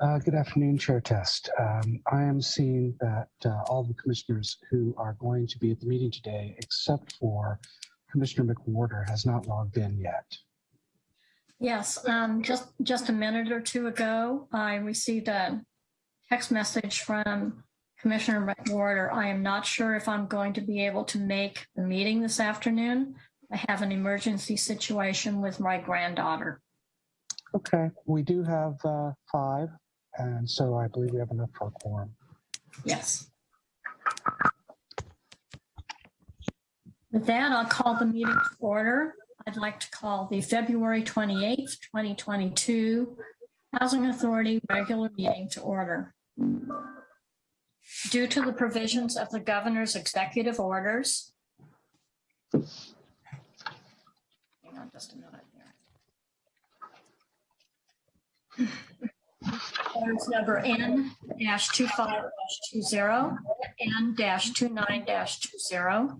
Uh, Good afternoon, Chair Test. Um, I am seeing that uh, all the commissioners who are going to be at the meeting today, except for Commissioner McWhorter, has not logged in yet. Yes, um, just, just a minute or two ago, I received a text message from Commissioner McWhorter. I am not sure if I'm going to be able to make the meeting this afternoon. I have an emergency situation with my granddaughter. Okay, we do have uh, five, and so I believe we have enough for a quorum. Yes. With that, I'll call the meeting to order. I'd like to call the February 28th, 2022 Housing Authority regular meeting to order. Due to the provisions of the governor's executive orders. Hang on just a minute here. Orders number N dash two five dash two zero, N dash two nine dash two zero,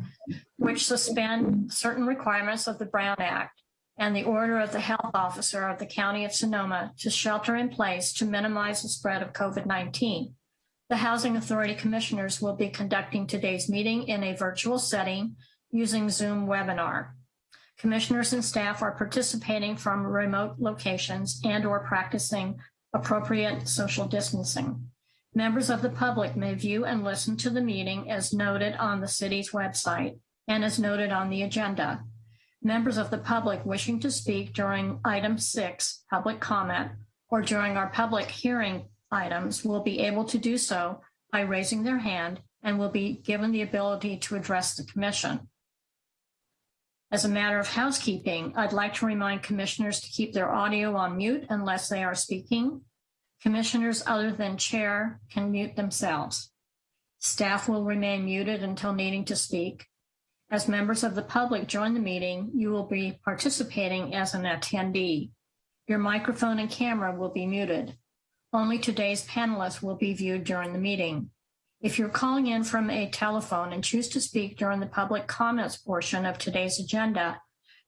which suspend certain requirements of the Brown Act and the order of the health officer of the county of Sonoma to shelter in place to minimize the spread of COVID-19. The Housing Authority Commissioners will be conducting today's meeting in a virtual setting using Zoom webinar. Commissioners and staff are participating from remote locations and or practicing appropriate social distancing. Members of the public may view and listen to the meeting as noted on the city's website and as noted on the agenda. Members of the public wishing to speak during item six, public comment, or during our public hearing items will be able to do so by raising their hand and will be given the ability to address the commission. As a matter of housekeeping, I'd like to remind commissioners to keep their audio on mute unless they are speaking. Commissioners other than chair can mute themselves. Staff will remain muted until needing to speak. As members of the public join the meeting, you will be participating as an attendee. Your microphone and camera will be muted. Only today's panelists will be viewed during the meeting. If you're calling in from a telephone and choose to speak during the public comments portion of today's agenda,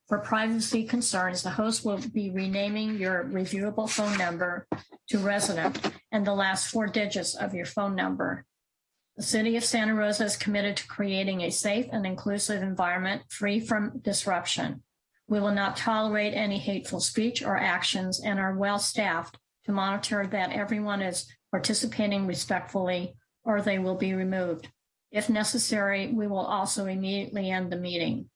for privacy concerns, the host will be renaming your reviewable phone number to resident and the last four digits of your phone number. The City of Santa Rosa is committed to creating a safe and inclusive environment free from disruption. We will not tolerate any hateful speech or actions and are well staffed to monitor that everyone is participating respectfully or they will be removed. If necessary, we will also immediately end the meeting.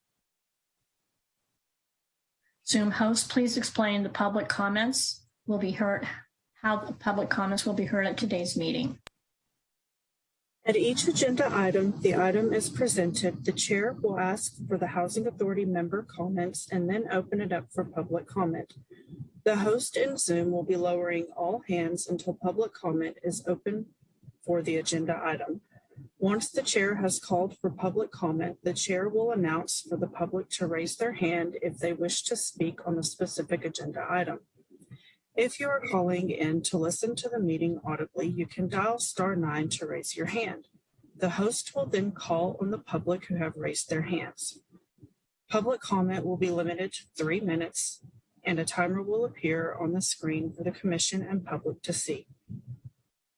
Zoom host, please explain the public comments will be heard, how the public comments will be heard at today's meeting. At each agenda item, the item is presented, the chair will ask for the Housing Authority member comments and then open it up for public comment. The host in Zoom will be lowering all hands until public comment is open for the agenda item. Once the chair has called for public comment, the chair will announce for the public to raise their hand if they wish to speak on the specific agenda item. If you are calling in to listen to the meeting audibly, you can dial star nine to raise your hand. The host will then call on the public who have raised their hands. Public comment will be limited to three minutes and a timer will appear on the screen for the commission and public to see.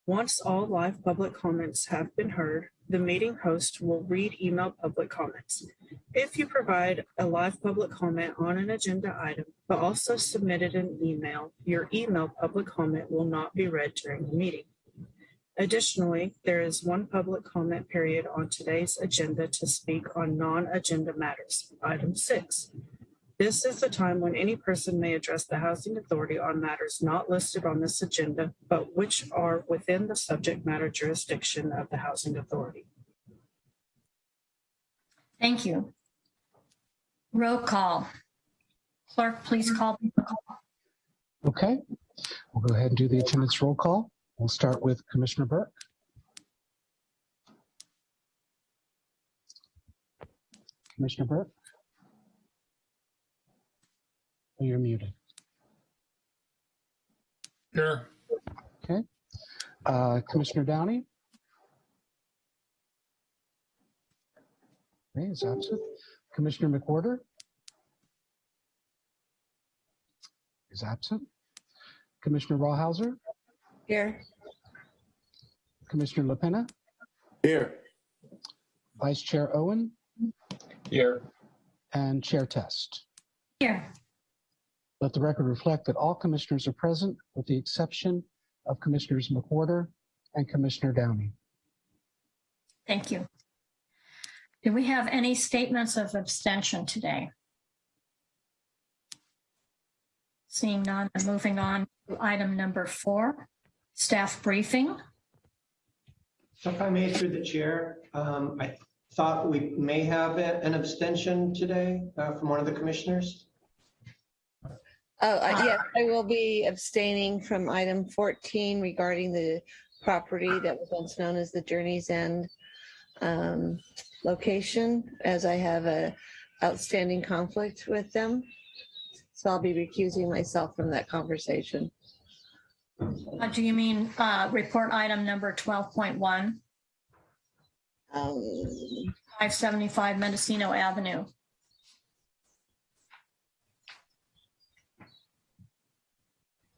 Once all live public comments have been heard, the meeting host will read email public comments. If you provide a live public comment on an agenda item, but also submitted an email, your email public comment will not be read during the meeting. Additionally, there is one public comment period on today's agenda to speak on non-agenda matters, item six. This is the time when any person may address the Housing Authority on matters not listed on this agenda, but which are within the subject matter jurisdiction of the Housing Authority. Thank you. Roll call. Clerk, please call. Okay, we'll go ahead and do the attendance roll call. We'll start with Commissioner Burke. Commissioner Burke? Oh, You're muted. Here. Okay. Uh, Commissioner Downey? Okay, is absent. Commissioner McWhorter? Is absent. Commissioner Rawhauser? Here. Commissioner LaPena, Here. Vice Chair Owen, Here. and Chair Test. Here. Let the record reflect that all commissioners are present with the exception of Commissioners McWhorter and Commissioner Downey. Thank you. Do we have any statements of abstention today? Seeing none, and moving on to item number four, staff briefing. So If I may, through the chair, um, I thought we may have a- an abstention today uh, from one of the commissioners. Oh, uh, yes, I will be abstaining from item 14 regarding the property that was once known as the Journey's End um, location, as I have a outstanding conflict with them. So I'll be recusing myself from that conversation. Uh, Do you mean uh, report item number 12.1, Um, 575 Mendocino Avenue?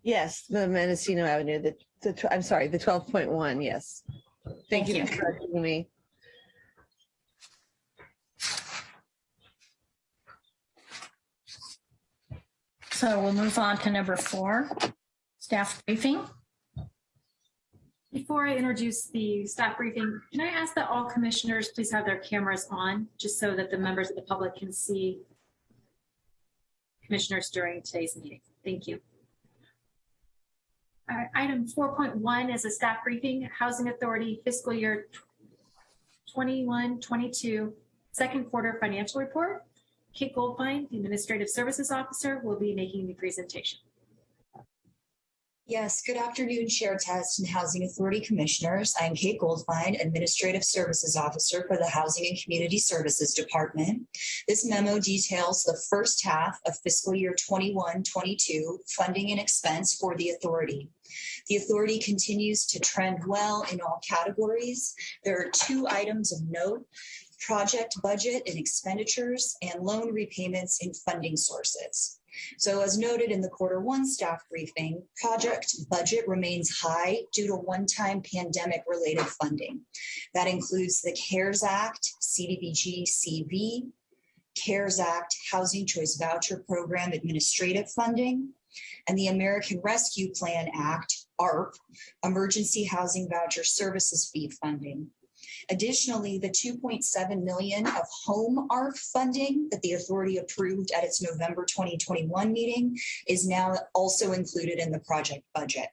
Yes, the Mendocino Avenue, the, the, I'm sorry, the 12.1, yes. Thank Thank you you. for correcting me. So we'll move on to number four, staff briefing. Before I introduce the staff briefing, can I ask that all commissioners please have their cameras on, just so that the members of the public can see commissioners during today's meeting? Thank you. Item 4.1 is a staff briefing, Housing Authority fiscal year 21, 22, second quarter financial report. Kate Goldfein, the Administrative Services Officer, will be making the presentation. Yes, good afternoon, Chair Test and Housing Authority Commissioners. I'm Kate Goldfein, Administrative Services Officer for the Housing and Community Services Department. This memo details the first half of fiscal year 21-22 funding and expense for the authority. The authority continues to trend well in all categories. There are two items of note, project budget and expenditures and loan repayments in funding sources. So as noted in the quarter one staff briefing, project budget remains high due to one-time pandemic related funding. That includes the CARES Act, CDBG CV, CARES Act Housing Choice Voucher Program administrative funding, and the American Rescue Plan Act, ARP, Emergency Housing Voucher Services Fee funding. Additionally, the 2.7 million of home ARP funding that the authority approved at its November 2021 meeting is now also included in the project budget.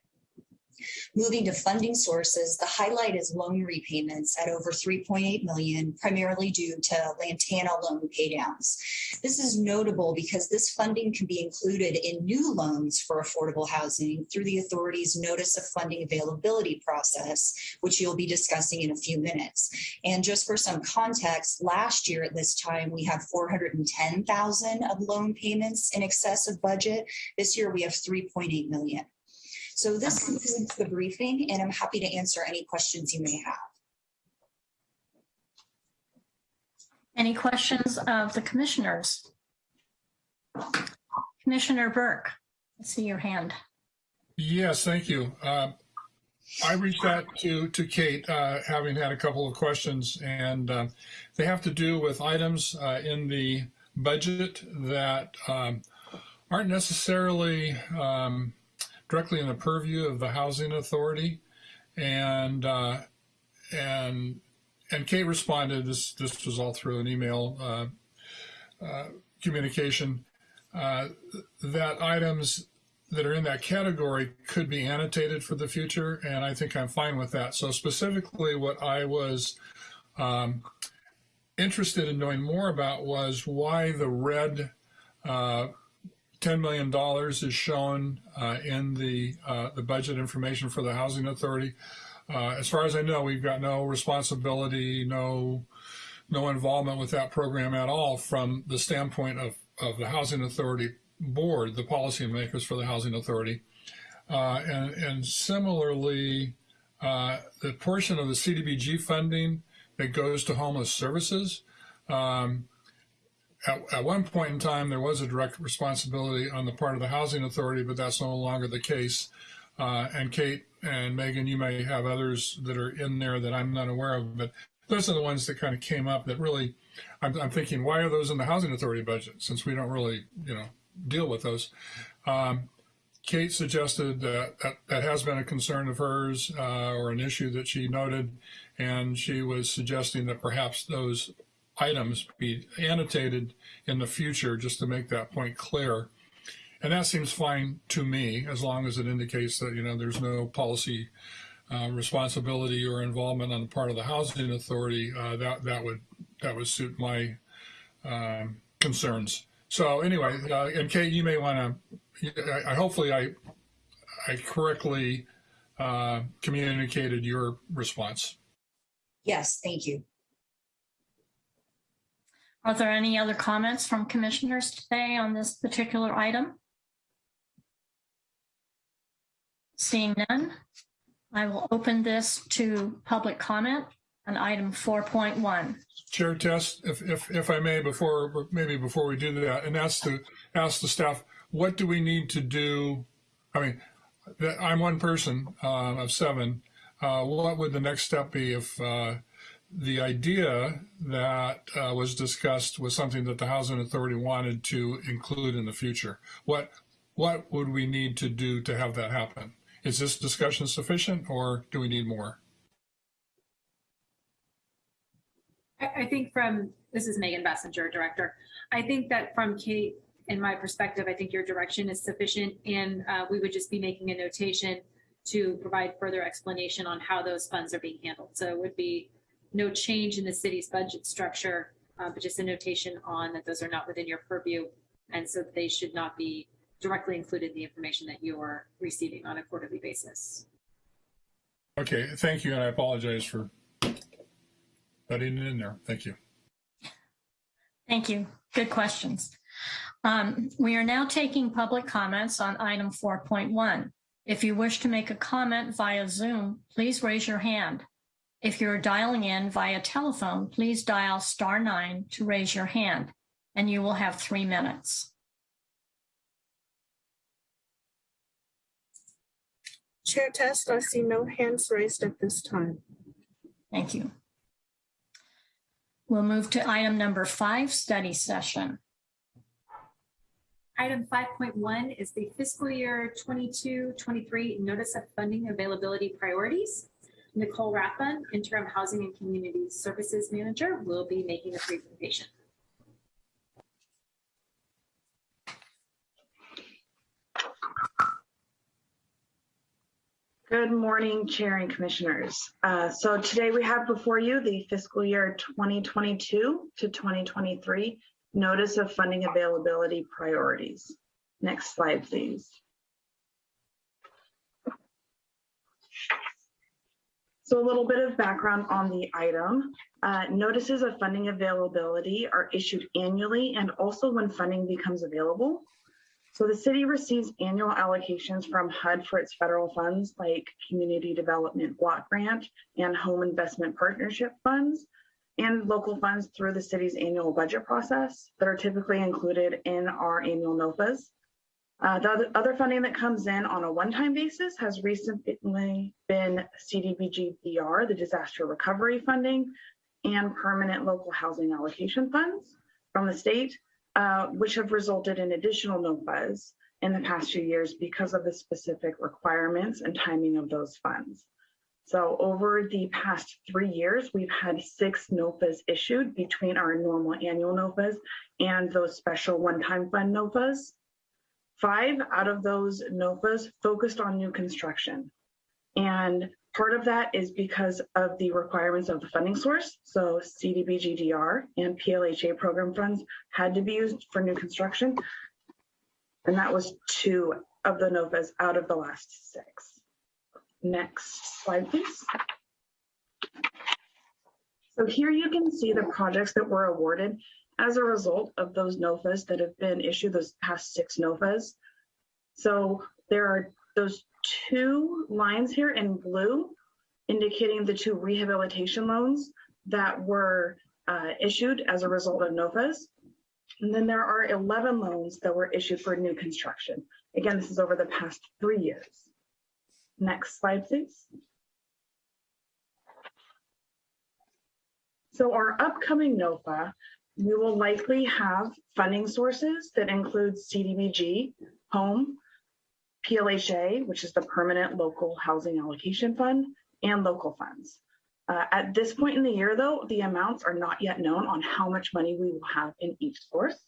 Moving to funding sources, the highlight is loan repayments at over 3.8 million, primarily due to Lantana loan paydowns. This is notable because this funding can be included in new loans for affordable housing through the authority's notice of funding availability process, which you'll be discussing in a few minutes. And just for some context, last year at this time, we had 410,000 of loan payments in excess of budget. This year, we have 3.8 million. So this concludes the briefing, and I'm happy to answer any questions you may have. Any questions of the commissioners? Commissioner Burke, I see your hand. Yes, thank you. Uh, I reached out to, to Kate, uh, having had a couple of questions, and uh, they have to do with items uh, in the budget that um, aren't necessarily um, directly in the purview of the housing authority. And uh, and and Kate responded. This this was all through an email uh, uh, communication uh, that items that are in that category could be annotated for the future, and I think I'm fine with that. So specifically, what I was um, interested in knowing more about was why the red uh, $10 million is shown uh, in the uh, the budget information for the Housing Authority. Uh, as far as I know, we've got no responsibility, no no involvement with that program at all from the standpoint of, of the Housing Authority board, the policymakers for the Housing Authority. Uh, and, and similarly, uh, the portion of the CDBG funding that goes to homeless services, um, at, at one point in time, there was a direct responsibility on the part of the Housing Authority, but that's no longer the case. Uh, and Kate and Megan, you may have others that are in there that I'm not aware of, but those are the ones that kind of came up that really, I'm, I'm thinking, why are those in the housing authority budget since we don't really, you know, deal with those? Um, Kate suggested that, that that has been a concern of hers uh, or an issue that she noted, and she was suggesting that perhaps those items be annotated in the future just to make that point clear. And that seems fine to me as long as it indicates that you know there's no policy uh, responsibility or involvement on the part of the housing authority. Uh, that that would that would suit my um, concerns. So anyway, uh, and Kate, you may want to I, hopefully I I correctly uh, communicated your response. Yes, thank you. Are there any other comments from commissioners today on this particular item? Seeing none, I will open this to public comment on item 4.1. Chair Test, if, if, if I may, before, maybe before we do that, and ask the, ask the staff, what do we need to do? I mean, I'm one person uh, of seven. Uh, what would the next step be if uh, the idea that uh, was discussed was something that the housing authority wanted to include in the future? What what would we need to do to have that happen? Is this discussion sufficient, or do we need more? I, think from, this is Megan Basinger, Director. I think that from Kate, in my perspective, I think your direction is sufficient and uh, we would just be making a notation to provide further explanation on how those funds are being handled. So it would be no change in the city's budget structure, uh, but just a notation on that those are not within your purview. And so they should not be directly included in the information that you are receiving on a quarterly basis. Okay, thank you, and I apologize for putting it in there. Thank you. Thank you. Good questions. Um, we are now taking public comments on item 4.1. If you wish to make a comment via Zoom, please raise your hand. If you're dialing in via telephone, please dial star nine to raise your hand, and you will have three minutes. Chair Test, I see no hands raised at this time. Thank you. We'll move to item number five, study session. Item 5.1 is the fiscal year 22-23 notice of funding availability priorities. Nicole Rathbun, interim housing and community services manager, will be making the presentation. Good morning, Chair and Commissioners. Uh, so today we have before you the fiscal year 2022 to 2023 Notice of Funding Availability Priorities. Next slide, please. So a little bit of background on the item. Uh, notices of funding availability are issued annually and also when funding becomes available. So the city receives annual allocations from HUD for its federal funds like Community Development Block Grant and Home Investment Partnership Funds and local funds through the city's annual budget process that are typically included in our annual NOFAs. Uh, the other funding that comes in on a one-time basis has recently been CDBG-DR, the disaster recovery funding, and permanent local housing allocation funds from the state uh, which have resulted in additional NOFAs in the past few years because of the specific requirements and timing of those funds. So over the past three years, we've had six NOFAs issued between our normal annual NOFAs and those special one-time fund NOFAs. Five out of those NOFAs focused on new construction. And Part of that is because of the requirements of the funding source. So CDBG-DR and PLHA program funds had to be used for new construction. And that was two of the NOFAs out of the last six. Next slide, please. So here you can see the projects that were awarded as a result of those NOFAs that have been issued, those past six NOFAs. So there are those two lines here in blue indicating the two rehabilitation loans that were uh, issued as a result of NOFAs. And then there are 11 loans that were issued for new construction. Again, this is over the past three years. Next slide, please. So our upcoming NOFA, we will likely have funding sources that include CDBG, home, PLHA, which is the Permanent Local Housing Allocation Fund, and local funds. Uh, at this point in the year, though, the amounts are not yet known on how much money we will have in each source.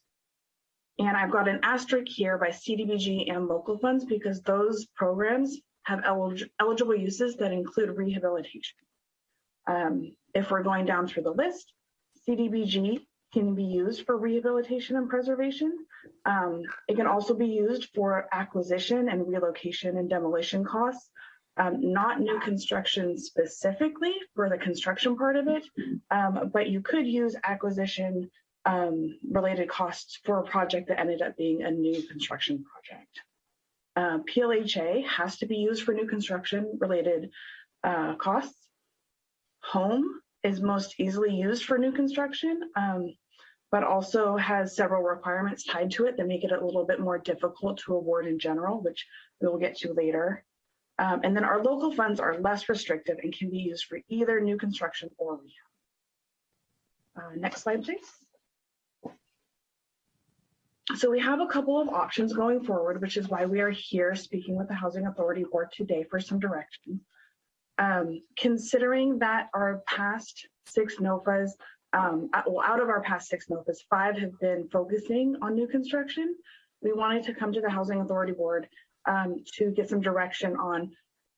And I've got an asterisk here by CDBG and local funds because those programs have elig eligible uses that include rehabilitation. Um, if we're going down through the list, CDBG can be used for rehabilitation and preservation. Um, it can also be used for acquisition and relocation and demolition costs, um, not new construction specifically for the construction part of it, um, but you could use acquisition um, related costs for a project that ended up being a new construction project. Uh, PLHA has to be used for new construction related uh, costs. Home is most easily used for new construction, um, but also has several requirements tied to it that make it a little bit more difficult to award in general, which we will get to later. Um, and then our local funds are less restrictive and can be used for either new construction or rehab. Uh, next slide, please. So we have a couple of options going forward, which is why we are here speaking with the Housing Authority Board today for some direction. Um, considering that our past six NOFAs, um, well, out of our past six NOFAs, five have been focusing on new construction. We wanted to come to the Housing Authority Board um, to get some direction on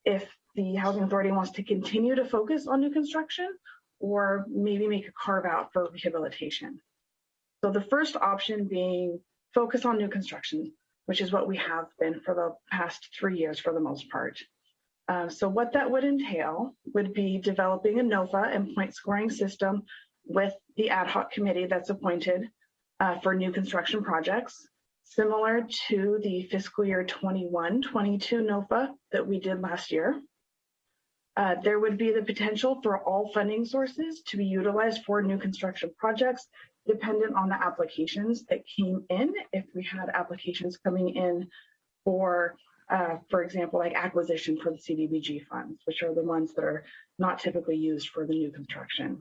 if the Housing Authority wants to continue to focus on new construction or maybe make a carve out for rehabilitation. So the first option being focus on new construction, which is what we have been for the past three years for the most part. Uh, so what that would entail would be developing a NOFA and point scoring system with the ad hoc committee that's appointed uh, for new construction projects, similar to the fiscal year 21-22 NOFA that we did last year. Uh, there would be the potential for all funding sources to be utilized for new construction projects dependent on the applications that came in. If we had applications coming in for, uh, for example, like acquisition for the CDBG funds, which are the ones that are not typically used for the new construction.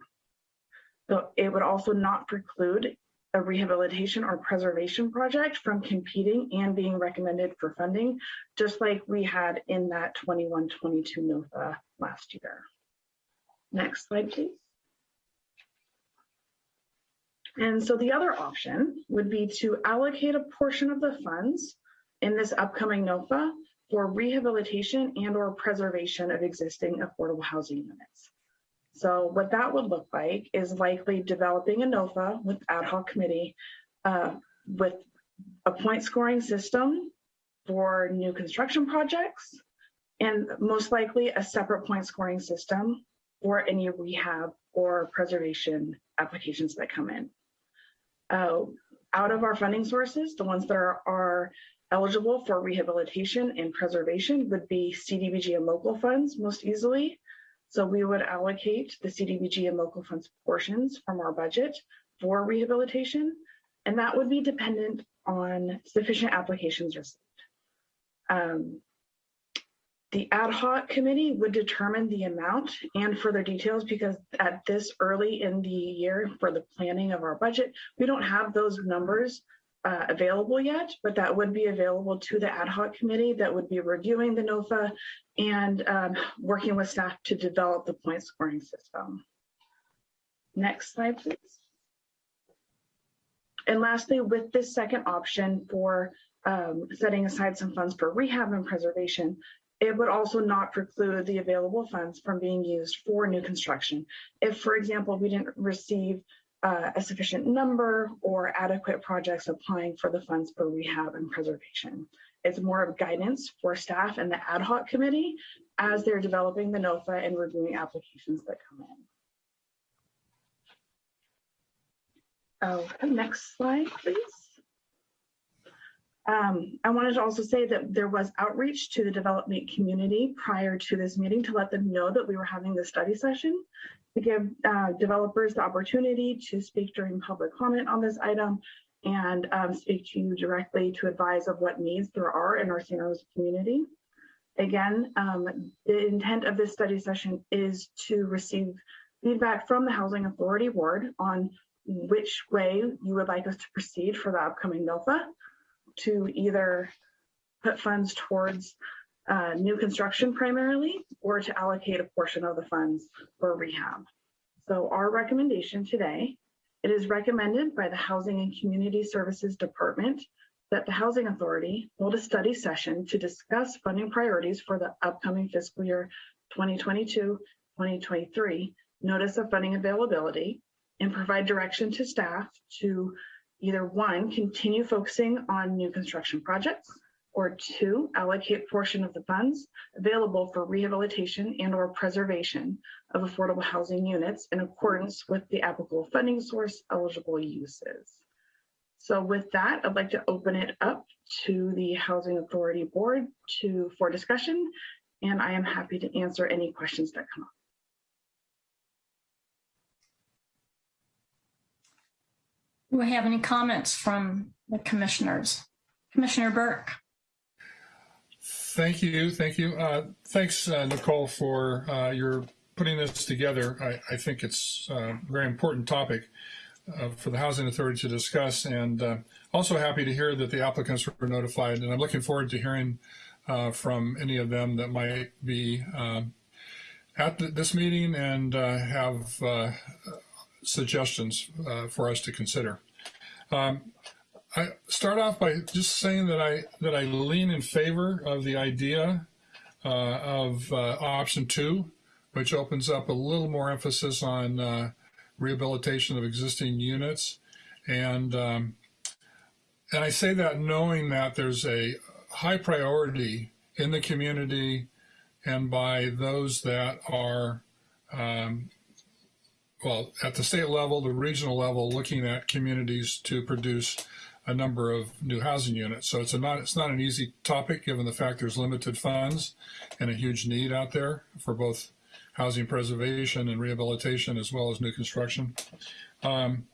So it would also not preclude a rehabilitation or preservation project from competing and being recommended for funding, just like we had in that 21-22 NOFA last year. Next slide, please. And so the other option would be to allocate a portion of the funds in this upcoming NOFA for rehabilitation and or preservation of existing affordable housing units. So what that would look like is likely developing a NOFA with ad hoc committee uh, with a point scoring system for new construction projects and most likely a separate point scoring system for any rehab or preservation applications that come in uh, out of our funding sources, the ones that are, are eligible for rehabilitation and preservation would be CDBG and local funds most easily. So we would allocate the CDBG and local funds portions from our budget for rehabilitation, and that would be dependent on sufficient applications received. Um, the ad hoc committee would determine the amount and further details because at this early in the year for the planning of our budget, we don't have those numbers uh, available yet, but that would be available to the ad hoc committee that would be reviewing the NOFA and um, working with staff to develop the point scoring system. Next slide, please. And lastly, with this second option for um, setting aside some funds for rehab and preservation, it would also not preclude the available funds from being used for new construction. If, for example, we didn't receive uh, a sufficient number or adequate projects applying for the funds for rehab and preservation. It's more of guidance for staff and the ad hoc committee as they're developing the NOFA and reviewing applications that come in. Okay, next slide, please. Um, I wanted to also say that there was outreach to the development community prior to this meeting to let them know that we were having the study session to give uh, developers the opportunity to speak during public comment on this item and um, speak to you directly to advise of what needs there are in our San Rosa community. Again, um, the intent of this study session is to receive feedback from the Housing Authority Board on which way you would like us to proceed for the upcoming NOFA to either put funds towards uh, new construction primarily or to allocate a portion of the funds for rehab. So our recommendation today, it is recommended by the Housing and Community Services Department that the Housing Authority hold a study session to discuss funding priorities for the upcoming fiscal year 2022-2023, notice of funding availability, and provide direction to staff to either one, continue focusing on new construction projects, or two, allocate portion of the funds available for rehabilitation and or preservation of affordable housing units in accordance with the applicable funding source eligible uses. So with that, I'd like to open it up to the Housing Authority Board to for discussion, and I am happy to answer any questions that come up. Do we have any comments from the commissioners? Commissioner Burke? Thank you, thank you. Uh, thanks, uh, Nicole, for uh, your putting this together. I, I think it's a very important topic uh, for the Housing Authority to discuss, and uh, also happy to hear that the applicants were notified, and I'm looking forward to hearing uh, from any of them that might be at th this meeting and have suggestions for us to consider. Um, I start off by just saying that I that I lean in favor of the idea uh, of uh, option two, which opens up a little more emphasis on uh, rehabilitation of existing units, and um, and I say that knowing that there's a high priority in the community and by those that are um, well, at the state level, the regional level, looking at communities to produce a number of new housing units. So it's not it's not an easy topic given the fact there's limited funds and a huge need out there for both housing preservation and rehabilitation as well as new construction. Um,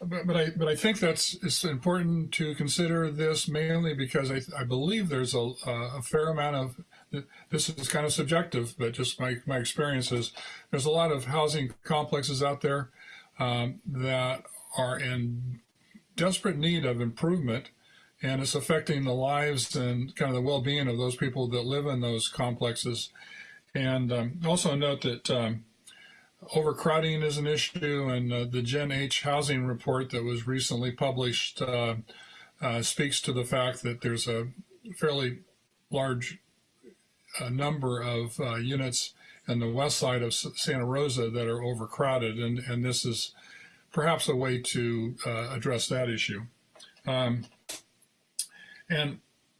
but, but I but I think that's it's important to consider this mainly because I, I believe there's a, a fair amount of this is kind of subjective, but just my my experience is there's a lot of housing complexes out there um, that are in desperate need of improvement and it's affecting the lives and kind of the well-being of those people that live in those complexes. And um, also note that um, overcrowding is an issue and uh, the Gen H housing report that was recently published uh, uh, speaks to the fact that there's a fairly large uh, number of uh, units in the west side of Santa Rosa that are overcrowded and, and this is perhaps a way to uh, address that issue. Um, and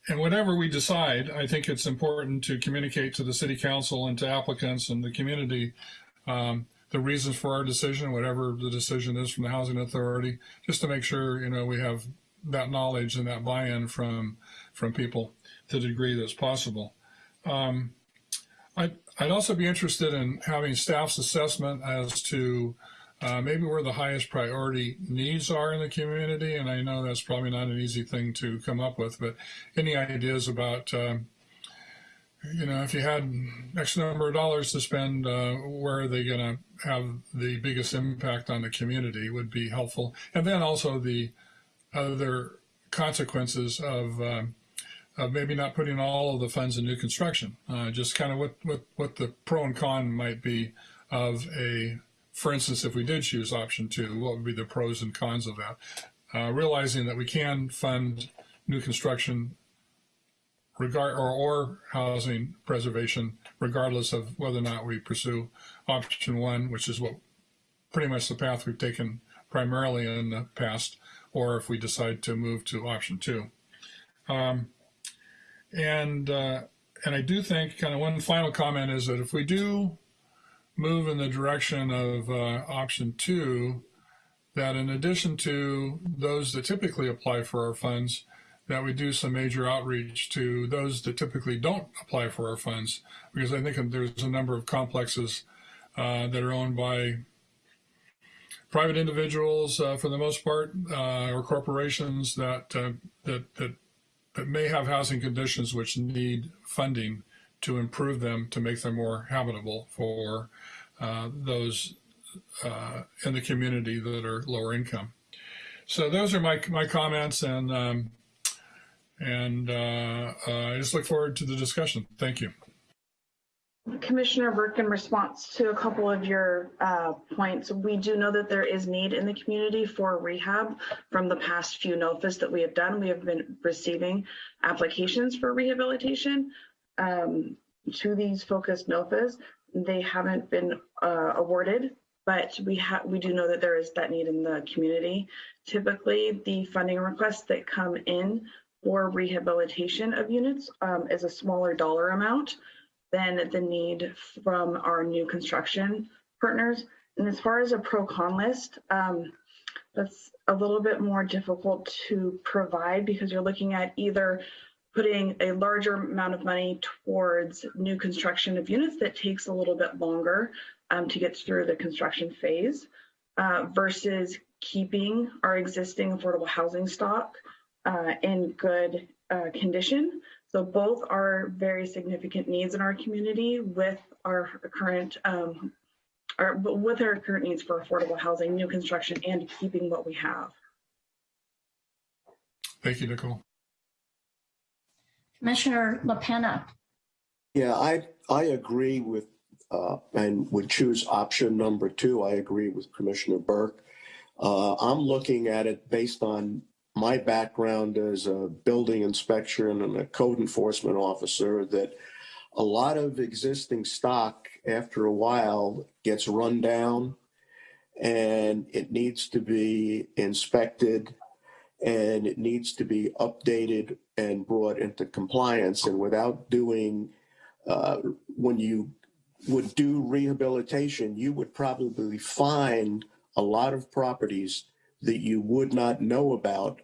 and whatever we decide, I think it's important to communicate to the city council and to applicants and the community um, the reasons for our decision, whatever the decision is from the housing authority, just to make sure you know we have that knowledge and that buy-in from from people to the degree that's possible. Um, I'd, I'd also be interested in having staff's assessment as to uh, maybe where the highest priority needs are in the community. And I know that's probably not an easy thing to come up with, but any ideas about, um, you know, if you had X number of dollars to spend, uh, where are they going to have the biggest impact on the community would be helpful. And then also the other consequences of, um, of maybe not putting all of the funds in new construction, uh, just kind of what, what, what the pro and con might be of a for instance, if we did choose option two, what would be the pros and cons of that? Uh, realizing that we can fund new construction regard or, or housing preservation, regardless of whether or not we pursue option one, which is what pretty much the path we've taken primarily in the past, or if we decide to move to option two. Um, and uh, and I do think kind of one final comment is that if we do move in the direction of uh, option two, that in addition to those that typically apply for our funds, that we do some major outreach to those that typically don't apply for our funds, because I think there's a number of complexes uh, that are owned by private individuals uh, for the most part, uh, or corporations that, uh, that, that, that may have housing conditions which need funding to improve them to make them more habitable for uh, those uh, in the community that are lower income. So those are my my comments, and um, and uh, uh, I just look forward to the discussion. Thank you. Commissioner Burke, in response to a couple of your uh, points, we do know that there is need in the community for rehab. From the past few NOFAs that we have done, we have been receiving applications for rehabilitation um, to these focused NOFAs. They haven't been uh, awarded, but we have we do know that there is that need in the community. Typically, the funding requests that come in for rehabilitation of units um, is a smaller dollar amount than the need from our new construction partners. And as far as a pro con list, um, that's a little bit more difficult to provide because you're looking at either putting a larger amount of money towards new construction of units that takes a little bit longer um, to get through the construction phase uh, versus keeping our existing affordable housing stock uh, in good uh, condition so both are very significant needs in our community with our current um, our, with our current needs for affordable housing, new construction, and keeping what we have. Thank you, Nicole. Commissioner LaPena. Yeah, I, I agree with, uh, and would choose option number two. I agree with Commissioner Burke. Uh, I'm looking at it based on my background as a building inspector and a code enforcement officer that a lot of existing stock after a while gets run down and it needs to be inspected and it needs to be updated and brought into compliance and without doing uh, when you would do rehabilitation you would probably find a lot of properties that you would not know about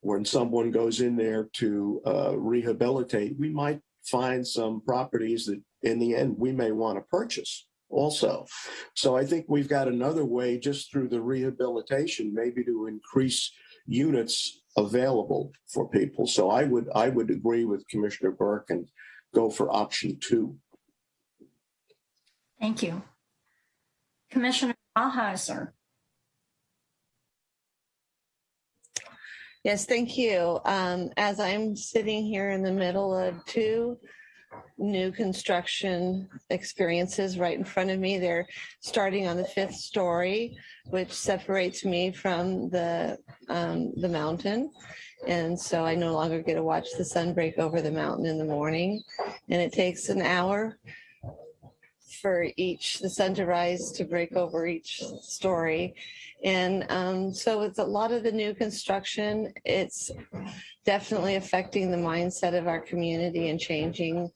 when someone goes in there to uh, rehabilitate. We might find some properties that in the end we may want to purchase also. So I think we've got another way just through the rehabilitation maybe to increase units available for people. So I would I would agree with Commissioner Burke and go for option two. Thank you. Commissioner Alheiser. Yes, thank you. Um, as I'm sitting here in the middle of two new construction experiences right in front of me, they're starting on the fifth story, which separates me from the um, the mountain. And so I no longer get to watch the sun break over the mountain in the morning. And it takes an hour for each, the sun to rise to break over each story. And um, so with a lot of the new construction. It's definitely affecting the mindset of our community and changing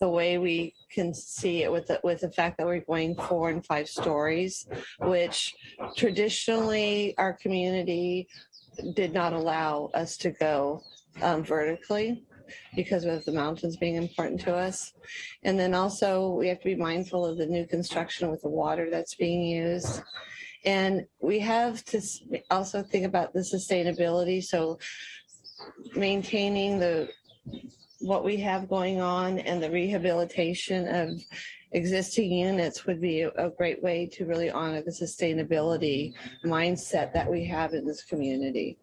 the way we can see it with the, with the fact that we're going four and five stories, which traditionally our community did not allow us to go um, vertically because of the mountains being important to us. And then also we have to be mindful of the new construction with the water that's being used. And we have to also think about the sustainability. So maintaining the what we have going on and the rehabilitation of existing units would be a, a great way to really honor the sustainability mindset that we have in this community.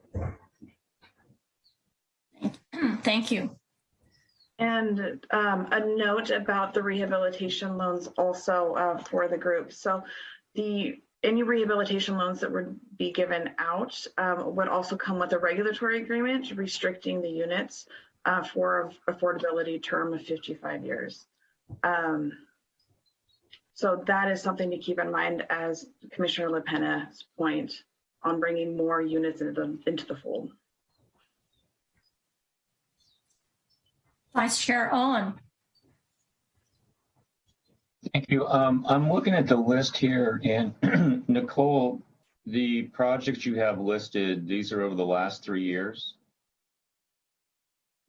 Thank you. And um, a note about the rehabilitation loans also uh, for the group. So the any rehabilitation loans that would be given out um, would also come with a regulatory agreement restricting the units uh, for affordability term of 55 years. Um, so that is something to keep in mind as Commissioner LaPena's point on bringing more units into the, into the fold. Vice Chair Owen. Thank you. Um, I'm looking at the list here and Nicole, the projects you have listed, these are over the last three years?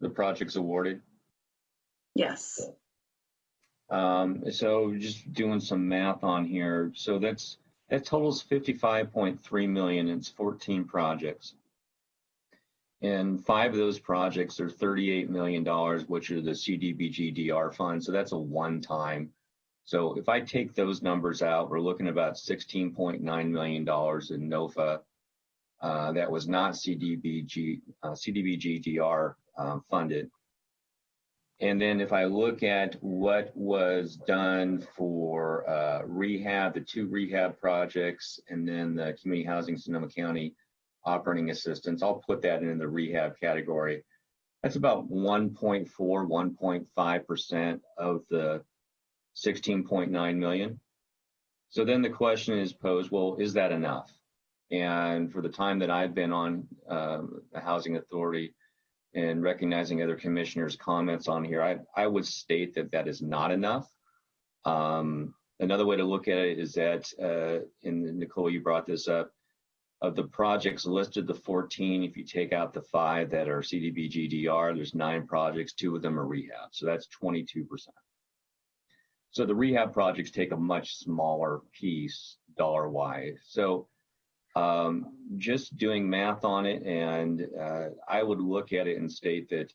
The projects awarded? Yes. Um, so just doing some math on here. So that's, that totals 55.3 million. It's 14 projects. And five of those projects are $38 million, which are the CDBG DR fund. So that's a one-time. So if I take those numbers out, we're looking about $16.9 million in NOFA uh, that was not CDBG, uh, CDBG DR um, funded. And then if I look at what was done for uh, rehab, the two rehab projects, and then the community housing Sonoma County operating assistance, I'll put that in the rehab category. That's about 1.4, 1.5% of the 16.9 million. So then the question is posed, well, is that enough? And for the time that I've been on uh, the Housing Authority, and recognizing other commissioners' comments on here, I, I would state that that is not enough. Um, another way to look at it is that, uh, and Nicole, you brought this up, of the projects listed, the 14, if you take out the five that are CDBG-DR, there's nine projects, two of them are rehab. So that's 22%. So the rehab projects take a much smaller piece dollar-wise. So um, just doing math on it, and uh, I would look at it and state that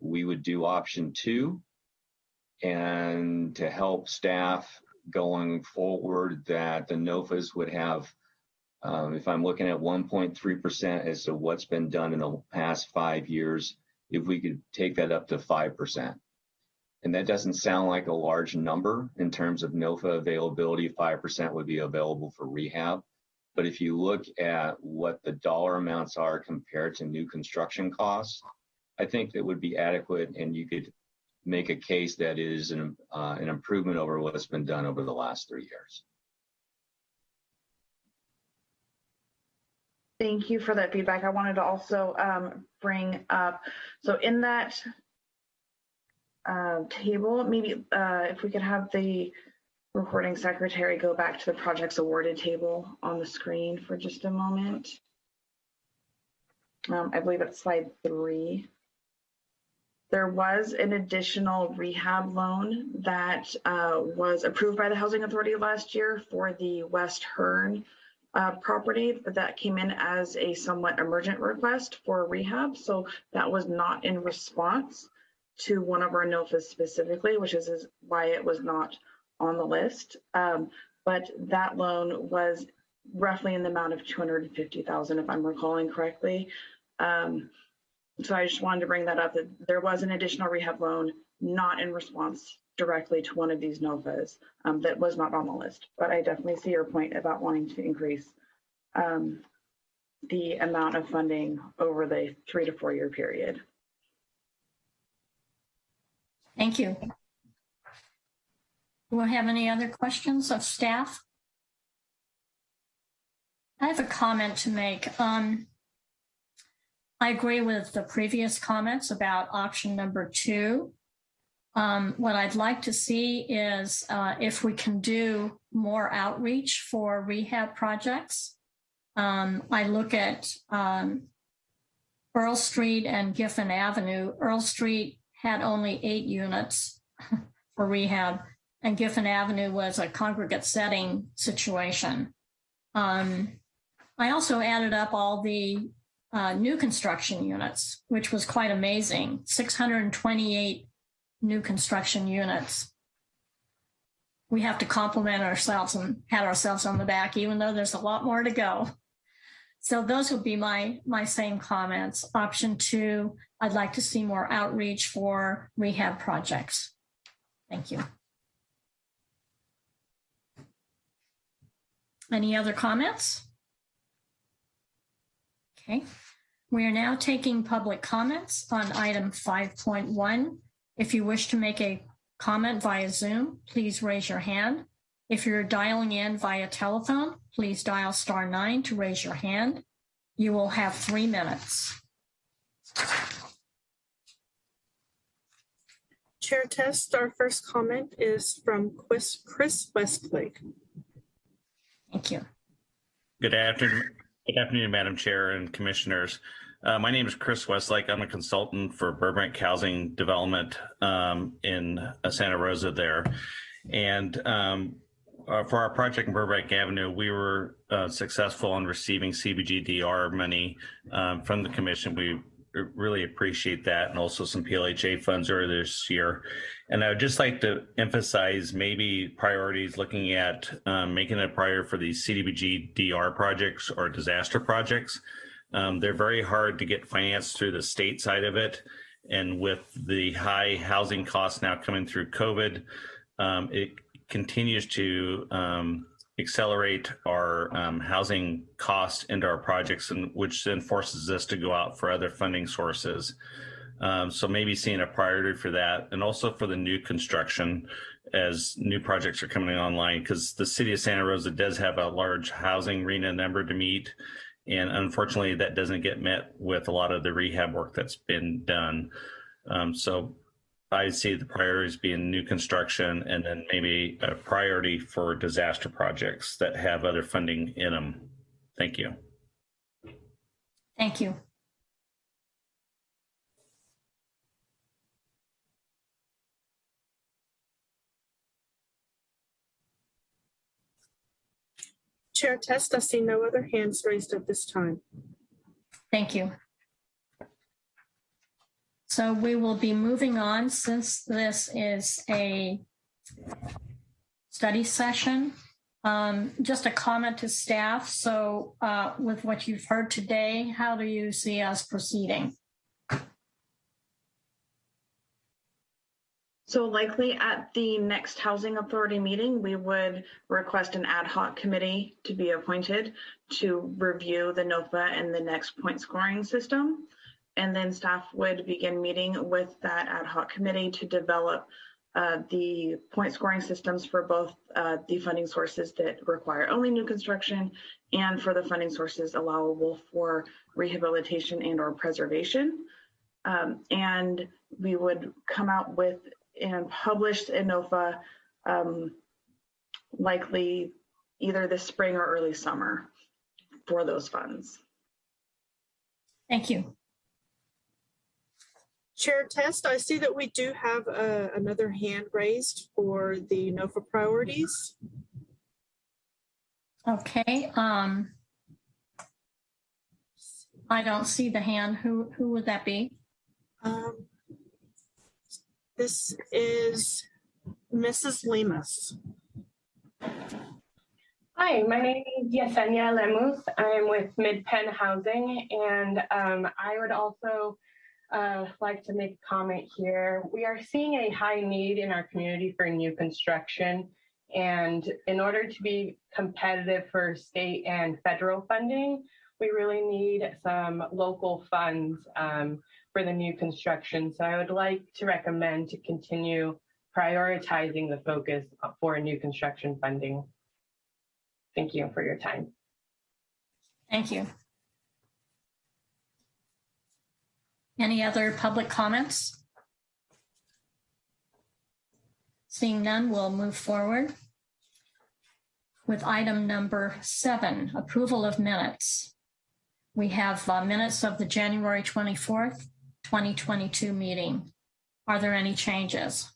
we would do option two, and to help staff going forward, that the NOFAs would have, um, if I'm looking at 1.3% as to what's been done in the past five years, if we could take that up to 5%. And that doesn't sound like a large number in terms of NOFA availability, 5% would be available for rehab. But if you look at what the dollar amounts are compared to new construction costs, I think that would be adequate and you could make a case that is an, uh, an improvement over what's been done over the last three years. Thank you for that feedback. I wanted to also um, bring up, so in that uh, table, maybe uh, if we could have the recording secretary go back to the projects awarded table on the screen for just a moment. Um, I believe it's slide three. There was an additional rehab loan that uh, was approved by the Housing Authority last year for the West Hearn uh, property, but that came in as a somewhat emergent request for rehab. So that was not in response to one of our NOFAs specifically, which is, why it was not on the list. Um, but that loan was roughly in the amount of 250,000, if I'm recalling correctly. Um, so I just wanted to bring that up that there was an additional rehab loan not in response directly to one of these NOFAs um, that was not on the list. But I definitely see your point about wanting to increase um, the amount of funding over the three to four year period. Thank you. Do we have any other questions of staff? I have a comment to make. Um, I agree with the previous comments about option number two. Um, what I'd like to see is uh, if we can do more outreach for rehab projects. Um, I look at um, Earl Street and Giffen Avenue. Earl Street had only eight units for rehab and Giffen Avenue was a congregate setting situation. Um, I also added up all the uh, new construction units, which was quite amazing 628 new construction units. We have to compliment ourselves and pat ourselves on the back, even though there's a lot more to go. So those would be my, my same comments. Option two, I'd like to see more outreach for rehab projects. Thank you. Any other comments? Okay, we are now taking public comments on item 5.1. If you wish to make a comment via Zoom, please raise your hand. If you're dialing in via telephone, please dial star nine to raise your hand. You will have three minutes. Chair Test, our first comment is from Chris, Chris Westlake. Thank you. Good afternoon, good afternoon, Madam Chair and Commissioners. Uh, my name is Chris Westlake. I'm a consultant for Burbank Housing Development um, in uh, Santa Rosa there. And um, uh, for our project in Burbank Avenue, we were uh, successful in receiving CBGDR money um, from the commission. We really appreciate that and also some PLHA funds earlier this year. And I would just like to emphasize maybe priorities looking at um, making it a priority for these CDBG-DR projects or disaster projects. Um, they're very hard to get financed through the state side of it. And with the high housing costs now coming through COVID, um, it continues to um, accelerate our um, housing costs into our projects, and which then forces us to go out for other funding sources. Um, so maybe seeing a priority for that, and also for the new construction as new projects are coming online, because the city of Santa Rosa does have a large housing RHNA number to meet. And unfortunately, that doesn't get met with a lot of the rehab work that's been done. Um, so I see the priorities being new construction and then maybe a priority for disaster projects that have other funding in them. Thank you. Thank you. Chair Test, I see no other hands raised at this time. Thank you. So we will be moving on since this is a study session. Um, just a comment to staff. So uh, with what you've heard today, how do you see us proceeding? So likely at the next Housing Authority meeting, we would request an ad hoc committee to be appointed to review the NOFA and the next point scoring system. And then staff would begin meeting with that ad hoc committee to develop uh, the point scoring systems for both uh, the funding sources that require only new construction and for the funding sources allowable for rehabilitation and or preservation. Um, and we would come out with and published in NOFA um, likely either this spring or early summer for those funds. Thank you. Chair Test, I see that we do have uh, another hand raised for the NOFA priorities. Okay. Um, I don't see the hand. Who who would that be? Um, this is Mrs. Lemus. Hi, my name is Yesenia Lemus. I'm with MidPen Housing, and um, I would also uh, like to make a comment here. We are seeing a high need in our community for new construction, and in order to be competitive for state and federal funding, we really need some local funds um, for the new construction. So I would like to recommend to continue prioritizing the focus for new construction funding. Thank you for your time. Thank you. Any other public comments? Seeing none, we'll move forward with item number seven, approval of minutes. We have uh, minutes of the January 24th, 2022 meeting. Are there any changes?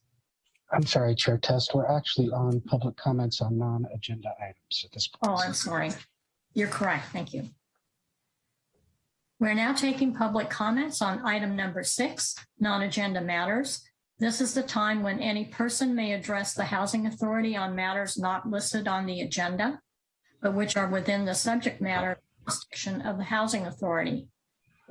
I'm sorry, Chair Test. We're actually on public comments on non-agenda items at this point. Oh, I'm sorry. You're correct. Thank you. We're now taking public comments on item number six, non-agenda matters. This is the time when any person may address the Housing Authority on matters not listed on the agenda, but which are within the subject matter jurisdiction of the Housing Authority.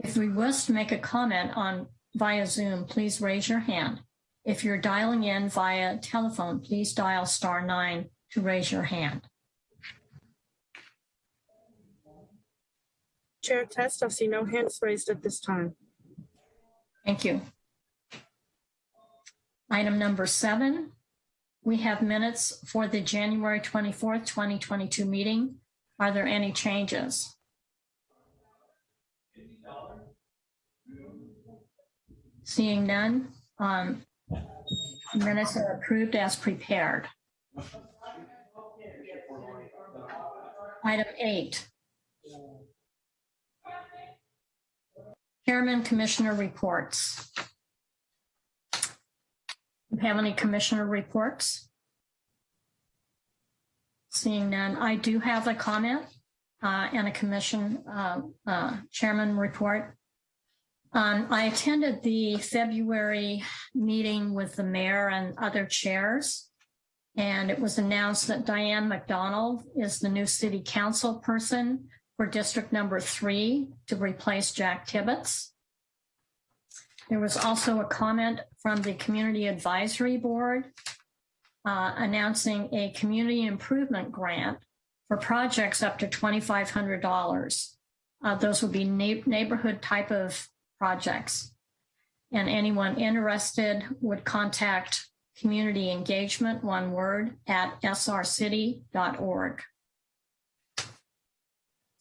If we wish to make a comment on via Zoom, please raise your hand. If you're dialing in via telephone, please dial star nine to raise your hand. Chair Test, I see no hands raised at this time. Thank you. Item number seven, we have minutes for the January 24th, 2022 meeting. Are there any changes? Seeing none, um, minutes are approved as prepared. Item eight, Chairman Commissioner reports. Do you Have any commissioner reports? Seeing none, I do have a comment uh, and a commission uh, uh, chairman report. Um, I attended the February meeting with the mayor and other chairs, and it was announced that Diane MacDonald is the new city council person for district number three to replace Jack Tibbetts. There was also a comment from the Community Advisory Board uh, announcing a community improvement grant for projects up to $2,500. Uh, those would be neighborhood type of projects. And anyone interested would contact community engagement, one word, at srcity.org.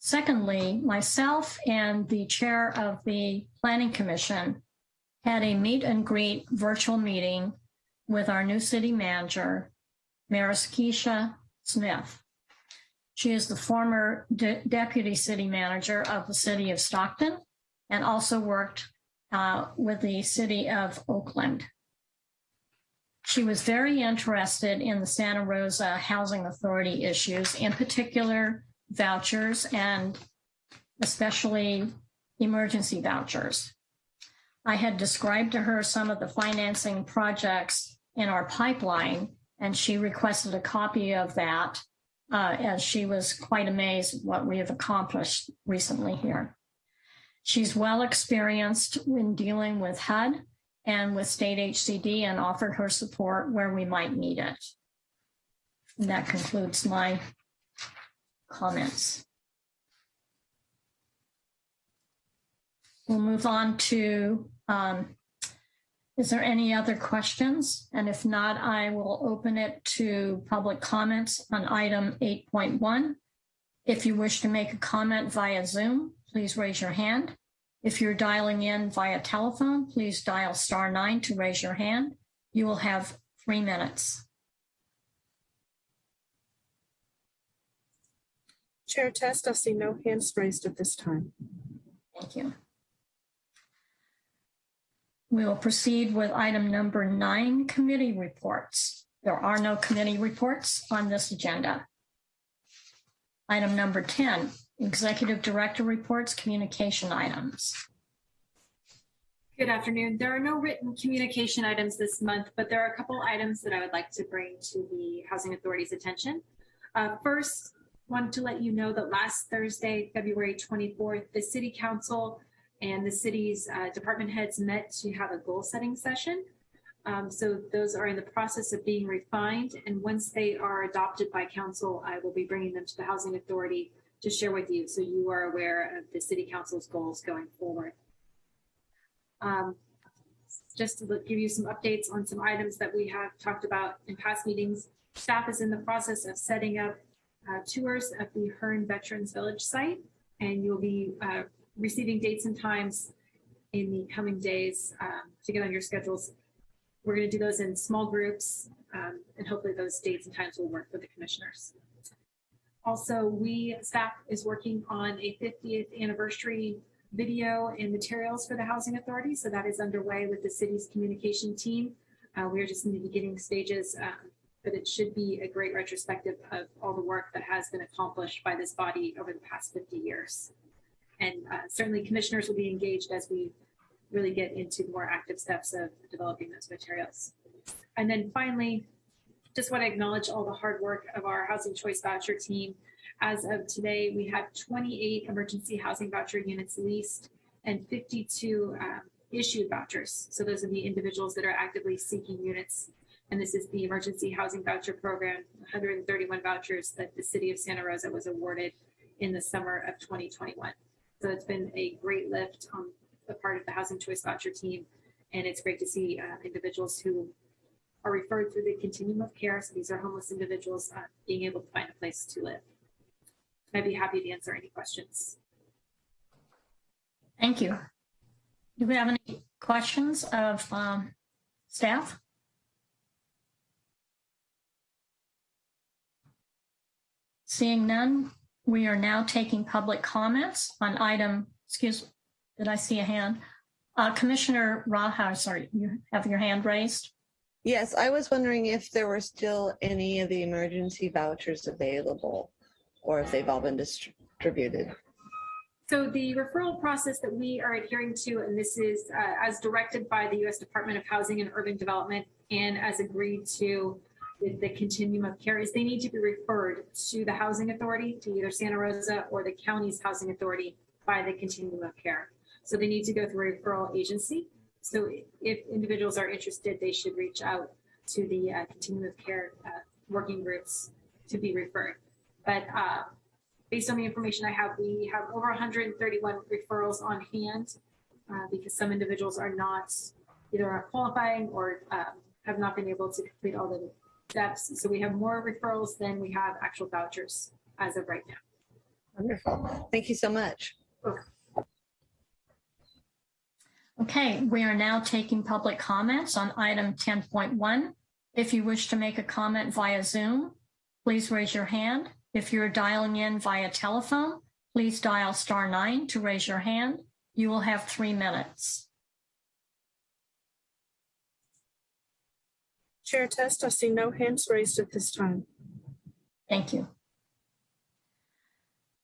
Secondly, myself and the chair of the Planning Commission had a meet and greet virtual meeting with our new city manager, Maraskeshia Smith. She is the former de deputy city manager of the city of Stockton and also worked uh, with the city of Oakland. She was very interested in the Santa Rosa Housing Authority issues, in particular vouchers and especially emergency vouchers. I had described to her some of the financing projects in our pipeline, and she requested a copy of that uh, as she was quite amazed at what we have accomplished recently here. She's well experienced in dealing with HUD and with state HCD and offered her support where we might need it. And that concludes my comments. We'll move on to, um, is there any other questions? And if not, I will open it to public comments on item 8.1. If you wish to make a comment via Zoom, please raise your hand. If you're dialing in via telephone, please dial star nine to raise your hand. You will have three minutes. Chair Test, I see no hands raised at this time. Thank you. We will proceed with item number nine, committee reports. There are no committee reports on this agenda. Item number 10, executive director reports, communication items. Good afternoon. There are no written communication items this month, but there are a couple items that I would like to bring to the Housing Authority's attention. Uh, first, wanted to let you know that last Thursday, February 24th, the City Council and the city's uh, department heads met to have a goal setting session. Um, so those are in the process of being refined. And once they are adopted by council, I will be bringing them to the Housing Authority to share with you so you are aware of the City Council's goals going forward. Um, just to give you some updates on some items that we have talked about in past meetings, staff is in the process of setting up uh, tours at the Hearn Veterans Village site, and you'll be uh, receiving dates and times in the coming days um, to get on your schedules. We're going to do those in small groups, um, and hopefully those dates and times will work for the commissioners. Also, we staff is working on a 50th anniversary video and materials for the Housing Authority, so that is underway with the city's communication team. Uh, we are just in the beginning stages, um, but it should be a great retrospective of all the work that has been accomplished by this body over the past 50 years. And uh, certainly commissioners will be engaged as we really get into more active steps of developing those materials. And then finally, just want to acknowledge all the hard work of our housing choice voucher team. As of today, we have 28 emergency housing voucher units leased and 52 um, issued vouchers. So those are the individuals that are actively seeking units and this is the emergency housing voucher program, 131 vouchers that the city of Santa Rosa was awarded in the summer of 2021. So it's been a great lift on the part of the Housing Choice Voucher team. And it's great to see uh, individuals who are referred through the continuum of care. So these are homeless individuals uh, being able to find a place to live. I'd be happy to answer any questions. Thank you. Do we have any questions of um, staff? Seeing none, we are now taking public comments on item, excuse, did I see a hand? Uh, Commissioner Raha, sorry, you have your hand raised. Yes, I was wondering if there were still any of the emergency vouchers available or if they've all been distributed. So the referral process that we are adhering to, and this is uh, as directed by the U.S. Department of Housing and Urban Development and as agreed to with the continuum of care, is they need to be referred to the Housing Authority, to either Santa Rosa or the county's Housing Authority by the continuum of care. So they need to go through a referral agency. So if individuals are interested, they should reach out to the uh, continuum of care uh, working groups to be referred. But uh, based on the information I have, we have over 131 referrals on hand uh, because some individuals are not either qualifying or um, have not been able to complete all the steps. So we have more referrals than we have actual vouchers as of right now. Wonderful. Thank you so much. Okay, we are now taking public comments on item 10.1. If you wish to make a comment via Zoom, please raise your hand. If you're dialing in via telephone, please dial star nine to raise your hand. You will have three minutes. Chair Test, I see no hands raised at this time. Thank you.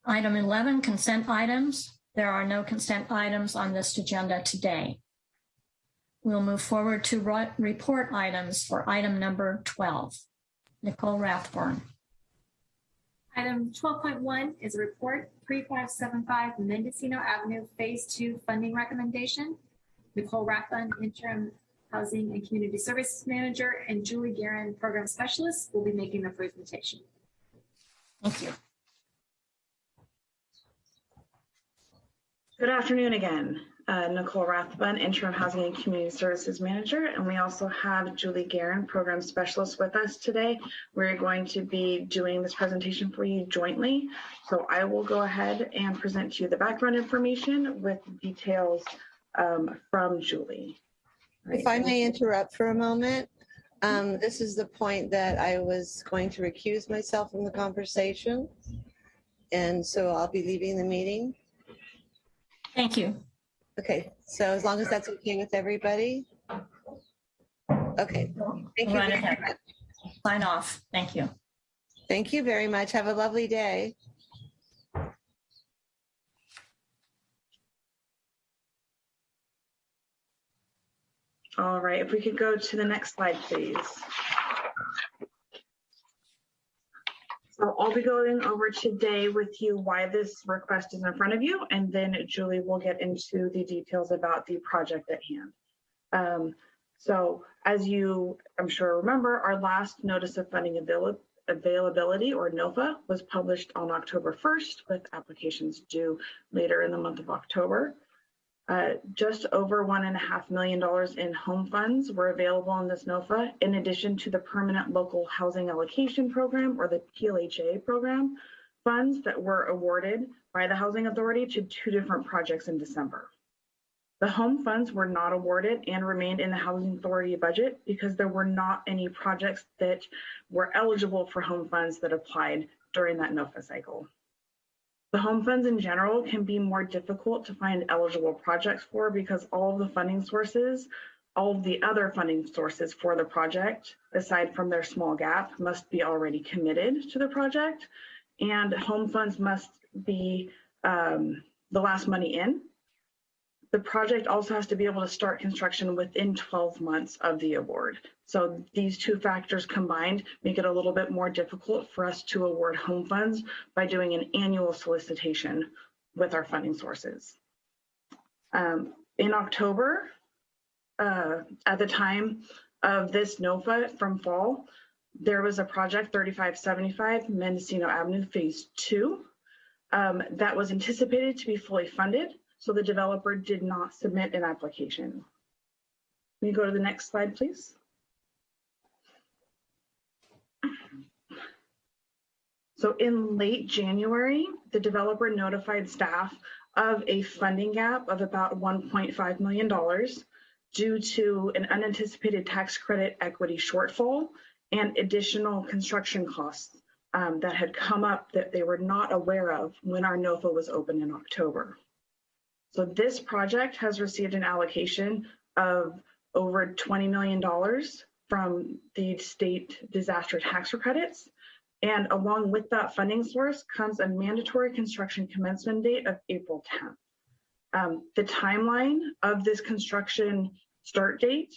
Item 11, consent items. There are no consent items on this agenda today. We'll move forward to report items for item number 12. Nicole Rathbun. Item 12.1 is a report 3575 Mendocino Avenue Phase 2 funding recommendation. Nicole Rathbun, interim housing and community services manager, and Julie Guerin, program specialist, will be making the presentation. Thank you. Good afternoon again. Uh, Nicole Rathbun, Interim Housing and Community Services Manager, and we also have Julie Guerin, Program Specialist with us today. We're going to be doing this presentation for you jointly. So I will go ahead and present to you the background information with details um, from Julie. If I may interrupt for a moment, um, this is the point that I was going to recuse myself from the conversation. And so I'll be leaving the meeting. Thank you. Okay, so as long as that's okay with everybody? Okay, thank you. Run very ahead. much. Sign off. Thank you. Thank you very much. Have a lovely day. All right, if we could go to the next slide, please. So I'll be going over today with you why this request is in front of you, and then Julie will get into the details about the project at hand. Um, so as you, I'm sure remember, our last notice of funding avail availability or NOFA was published on October 1st with applications due later in the month of October. Uh, just over one and a half million dollars in home funds were available in this NOFA, in addition to the Permanent Local Housing Allocation Program or the PLHA program funds that were awarded by the Housing Authority to two different projects in December. The home funds were not awarded and remained in the Housing Authority budget because there were not any projects that were eligible for home funds that applied during that NOFA cycle. The home funds in general can be more difficult to find eligible projects for because all of the funding sources, all of the other funding sources for the project, aside from their small gap, must be already committed to the project. And home funds must be um, the last money in. The project also has to be able to start construction within 12 months of the award. So these two factors combined make it a little bit more difficult for us to award home funds by doing an annual solicitation with our funding sources. Um, in October, uh, at the time of this NOFA from fall, there was a project 3575 Mendocino Avenue Phase 2 um, that was anticipated to be fully funded so the developer did not submit an application. Can you go to the next slide, please? So in late January, the developer notified staff of a funding gap of about $1.5 million due to an unanticipated tax credit equity shortfall and additional construction costs um, that had come up that they were not aware of when our NOFA was open in October. So this project has received an allocation of over $20 million from the state disaster tax credits. And along with that funding source comes a mandatory construction commencement date of April 10th. Um, the timeline of this construction start date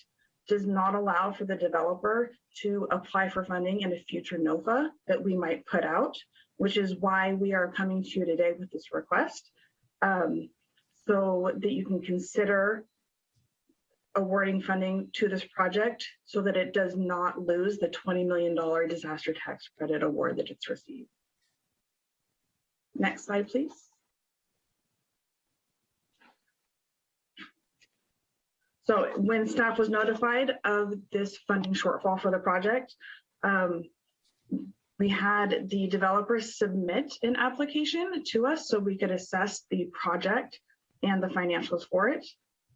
does not allow for the developer to apply for funding in a future NOFA that we might put out, which is why we are coming to you today with this request. Um, so that you can consider awarding funding to this project so that it does not lose the $20 million disaster tax credit award that it's received. Next slide, please. So when staff was notified of this funding shortfall for the project, um, we had the developers submit an application to us so we could assess the project and the financials for it.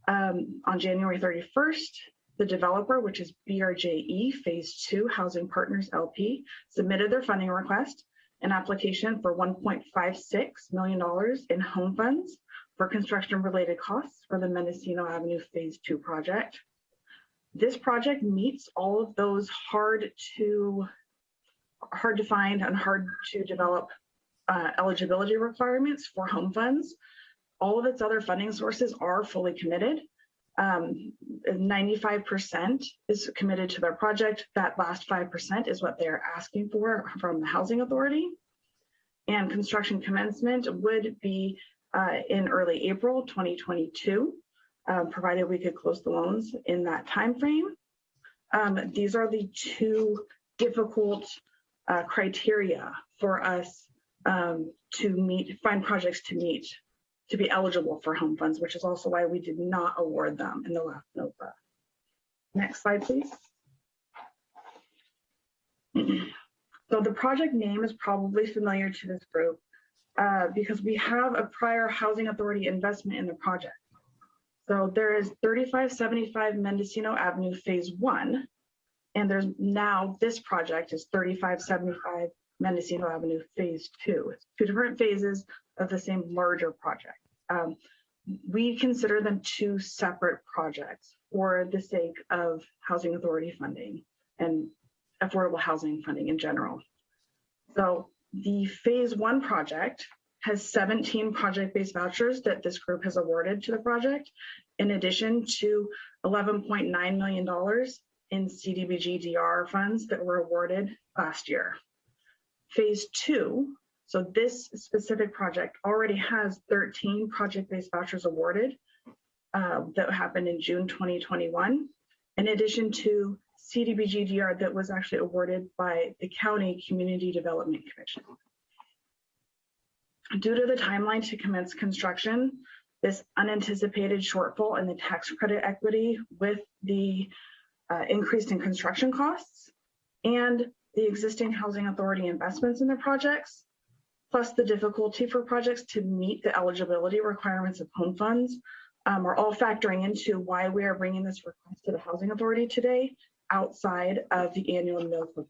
Um, on January 31st, the developer, which is BRJE Phase 2 Housing Partners LP, submitted their funding request, an application for $1.56 million in home funds for construction related costs for the Mendocino Avenue Phase 2 project. This project meets all of those hard to hard to find and hard to develop uh, eligibility requirements for home funds. All of its other funding sources are fully committed. 95% um, is committed to their project. That last 5% is what they're asking for from the Housing Authority. And construction commencement would be uh, in early April 2022, uh, provided we could close the loans in that time frame. Um, these are the two difficult uh, criteria for us um, to meet, find projects to meet, to be eligible for home funds, which is also why we did not award them in the last NOFA. Next slide, please. So the project name is probably familiar to this group uh, because we have a prior Housing Authority investment in the project. So there is 3575 Mendocino Avenue Phase 1, and there's now this project is 3575 Mendocino Avenue Phase 2. It's two different phases of the same larger project. Um, we consider them two separate projects for the sake of Housing Authority funding and affordable housing funding in general. So the phase one project has 17 project-based vouchers that this group has awarded to the project, in addition to $11.9 million in CDBG DR funds that were awarded last year. Phase two, so this specific project already has 13 project-based vouchers awarded uh, that happened in June 2021, in addition to CDBG DR that was actually awarded by the County Community Development Commission. Due to the timeline to commence construction, this unanticipated shortfall in the tax credit equity with the uh, increase in construction costs and the existing housing authority investments in the projects, plus the difficulty for projects to meet the eligibility requirements of home funds um, are all factoring into why we are bringing this request to the housing authority today outside of the annual NOFA process.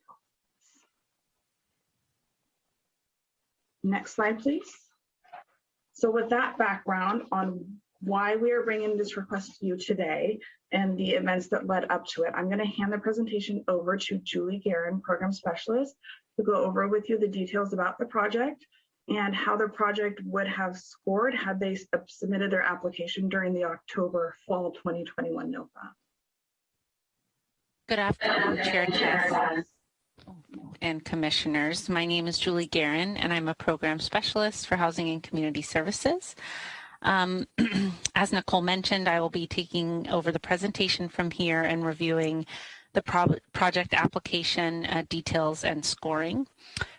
Next slide, please. So with that background on why we are bringing this request to you today and the events that led up to it, I'm going to hand the presentation over to Julie Guerin, Program Specialist, to go over with you the details about the project and how the project would have scored had they submitted their application during the October fall 2021 NOFA. Good afternoon, Chair Tess and commissioners. My name is Julie Guerin, and I'm a program specialist for Housing and Community Services. Um, as Nicole mentioned, I will be taking over the presentation from here and reviewing the pro project application uh, details and scoring.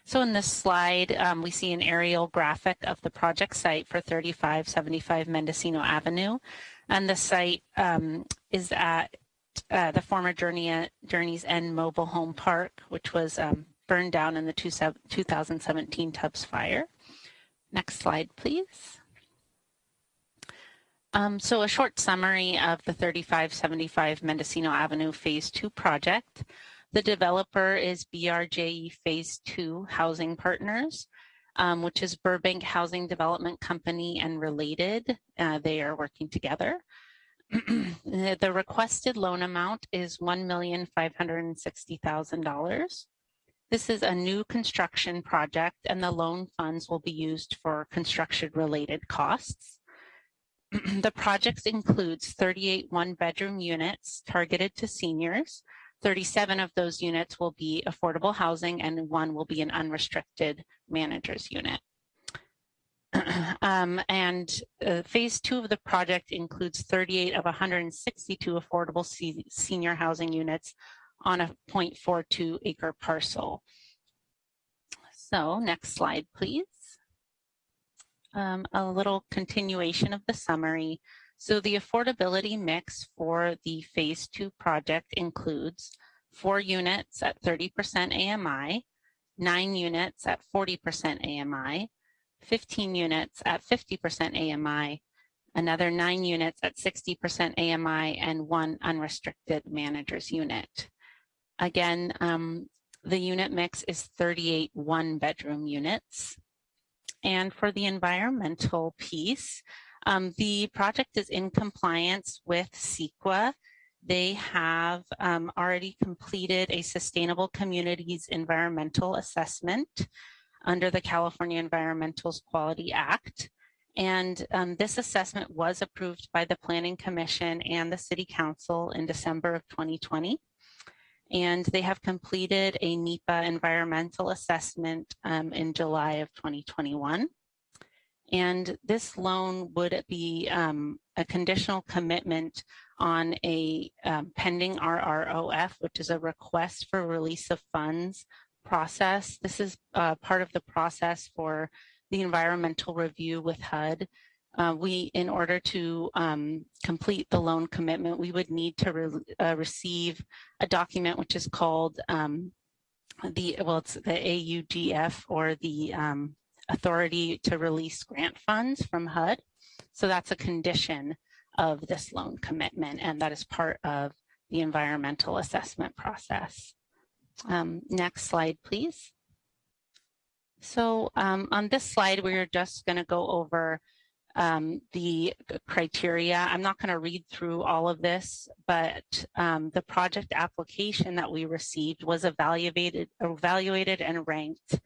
So in this slide, um, we see an aerial graphic of the project site for 3575 Mendocino Avenue. And the site um, is at uh, the former Journey, Journey's End Mobile Home Park, which was um, burned down in the two, 2017 Tubbs fire. Next slide, please. Um, so a short summary of the 3575 Mendocino Avenue Phase 2 project. The developer is BRJE Phase 2 Housing Partners, um, which is Burbank Housing Development Company and related. Uh, they are working together. the requested loan amount is $1,560,000. This is a new construction project and the loan funds will be used for construction related costs. the project includes 38 one bedroom units targeted to seniors. 37 of those units will be affordable housing and one will be an unrestricted manager's unit. um, and uh, phase two of the project includes 38 of 162 affordable senior housing units on a 0.42 acre parcel. So next slide, please. Um, a little continuation of the summary. So the affordability mix for the phase two project includes four units at 30% AMI, nine units at 40% AMI, 15 units at 50% AMI, another nine units at 60% AMI, and one unrestricted manager's unit. Again, um, the unit mix is 38 one bedroom units. And for the environmental piece, um, the project is in compliance with CEQA. They have um, already completed a sustainable communities environmental assessment under the California Environmental Quality Act. And um, this assessment was approved by the Planning Commission and the City Council in December of 2020. And they have completed a NEPA environmental assessment um, in July of 2021. And this loan would be um, a conditional commitment on a um, pending RROF, which is a request for release of funds process. This is uh, part of the process for the environmental review with HUD. Uh, we, in order to um, complete the loan commitment, we would need to re uh, receive a document which is called um, the, well, it's the AUGF or the um, Authority to Release Grant Funds from HUD. So that's a condition of this loan commitment, and that is part of the environmental assessment process. Um, next slide, please. So um, on this slide, we're just going to go over um, the criteria. I'm not going to read through all of this, but um, the project application that we received was evaluated, evaluated and ranked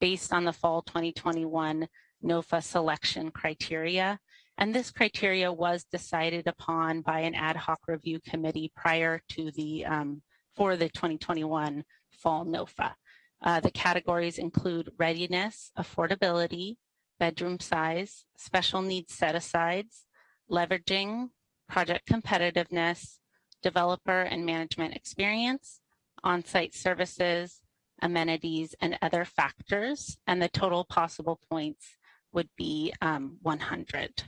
based on the fall 2021 NOFA selection criteria. And this criteria was decided upon by an ad hoc review committee prior to the um, for the 2021 fall NOFA. Uh, the categories include readiness, affordability, bedroom size, special needs set-asides, leveraging, project competitiveness, developer and management experience, on-site services, amenities, and other factors, and the total possible points would be um, 100.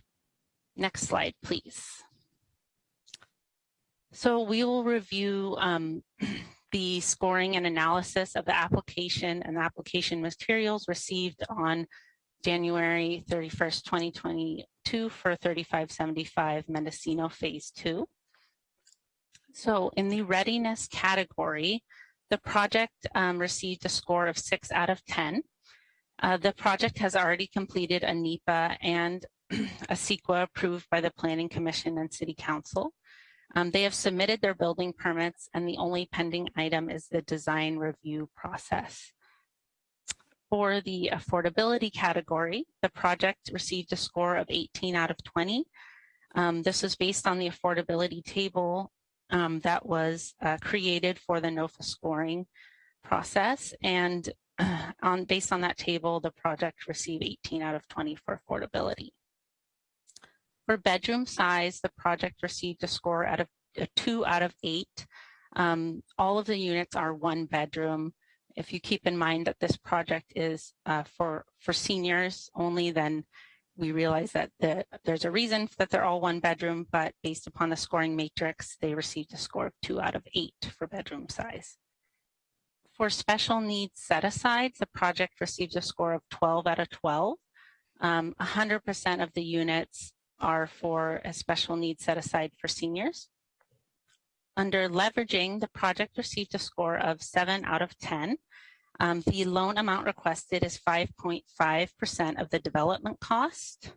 Next slide, please. So we will review um, the scoring and analysis of the application and application materials received on January 31st, 2022 for 3575 Mendocino Phase 2. So in the readiness category, the project um, received a score of 6 out of 10. Uh, the project has already completed a NEPA and a CEQA approved by the Planning Commission and City Council. Um, they have submitted their building permits and the only pending item is the design review process. For the affordability category, the project received a score of 18 out of 20. Um, this is based on the affordability table um, that was uh, created for the NOFA scoring process. And uh, on based on that table, the project received 18 out of 20 for affordability. For bedroom size, the project received a score out of a two out of eight. Um, all of the units are one bedroom. If you keep in mind that this project is uh, for, for seniors only, then we realize that the, there's a reason that they're all one bedroom, but based upon the scoring matrix, they received a score of two out of eight for bedroom size. For special needs set-asides, the project received a score of 12 out of 12. 100% um, of the units are for a special needs set aside for seniors. Under leveraging, the project received a score of 7 out of 10. Um, the loan amount requested is 5.5% of the development cost.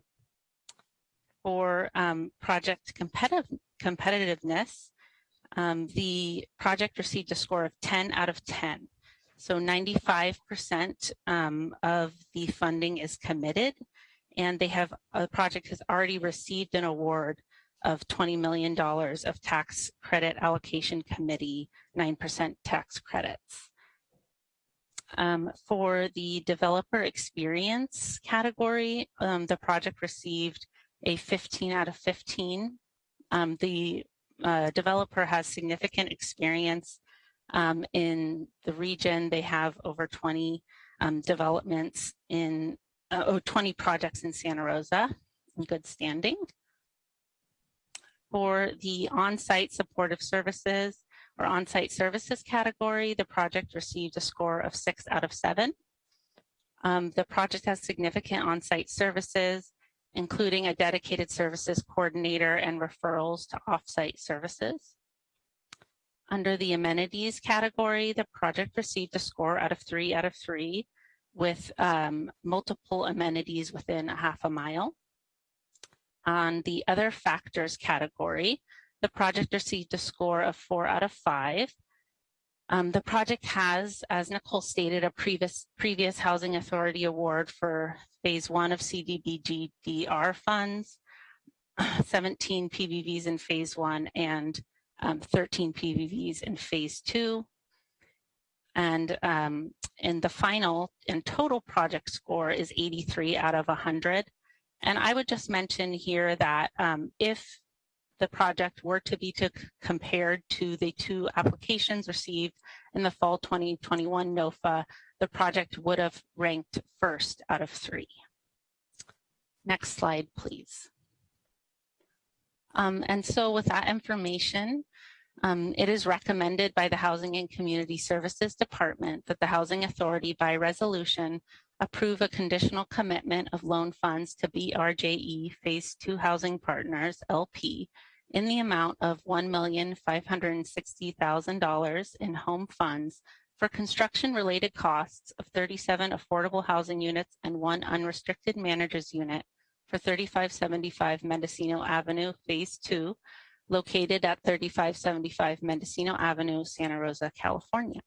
For um, project competitive, competitiveness, um, the project received a score of 10 out of 10. So 95% um, of the funding is committed and they have, a project has already received an award of $20 million of tax credit allocation committee, 9% tax credits. Um, for the developer experience category, um, the project received a 15 out of 15. Um, the uh, developer has significant experience um, in the region. They have over 20 um, developments in, uh, oh, 20 projects in Santa Rosa in good standing. For the on-site supportive services or on-site services category, the project received a score of six out of seven. Um, the project has significant on-site services, including a dedicated services coordinator and referrals to off-site services. Under the amenities category, the project received a score out of three out of three with um, multiple amenities within a half a mile. On the other factors category, the project received a score of four out of five. Um, the project has, as Nicole stated, a previous, previous Housing Authority Award for phase one of CDBG-DR funds, 17 PBVs in phase one and um, 13 PBVs in phase two. And um, in the final and total project score is 83 out of 100. And I would just mention here that um, if the project were to be to compared to the two applications received in the fall 2021 NOFA, the project would have ranked first out of three. Next slide, please. Um, and so with that information, um, it is recommended by the Housing and Community Services Department that the Housing Authority by resolution approve a conditional commitment of loan funds to BRJE Phase 2 Housing Partners, LP, in the amount of $1,560,000 in home funds for construction-related costs of 37 affordable housing units and one unrestricted manager's unit for 3575 Mendocino Avenue, Phase 2, located at 3575 Mendocino Avenue, Santa Rosa, California.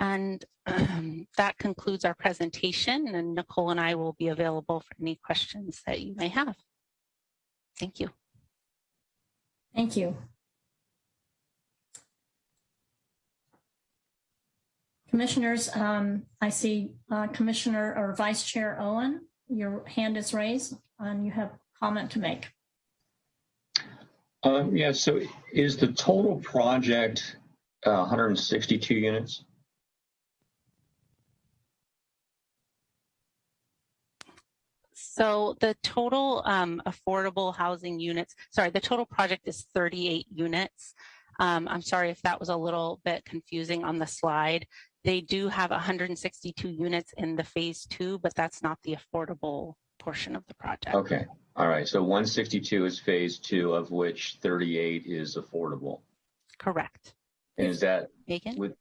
And um, that concludes our presentation and Nicole and I will be available for any questions that you may have. Thank you. Thank you. Commissioners, um, I see uh, Commissioner or Vice Chair Owen, your hand is raised and you have comment to make. Um, yeah, so is the total project uh, 162 units? So the total um, affordable housing units, sorry, the total project is 38 units. Um, I'm sorry if that was a little bit confusing on the slide. They do have 162 units in the phase two, but that's not the affordable portion of the project. Okay. All right. So 162 is phase two, of which 38 is affordable. Correct. And is that Megan? with,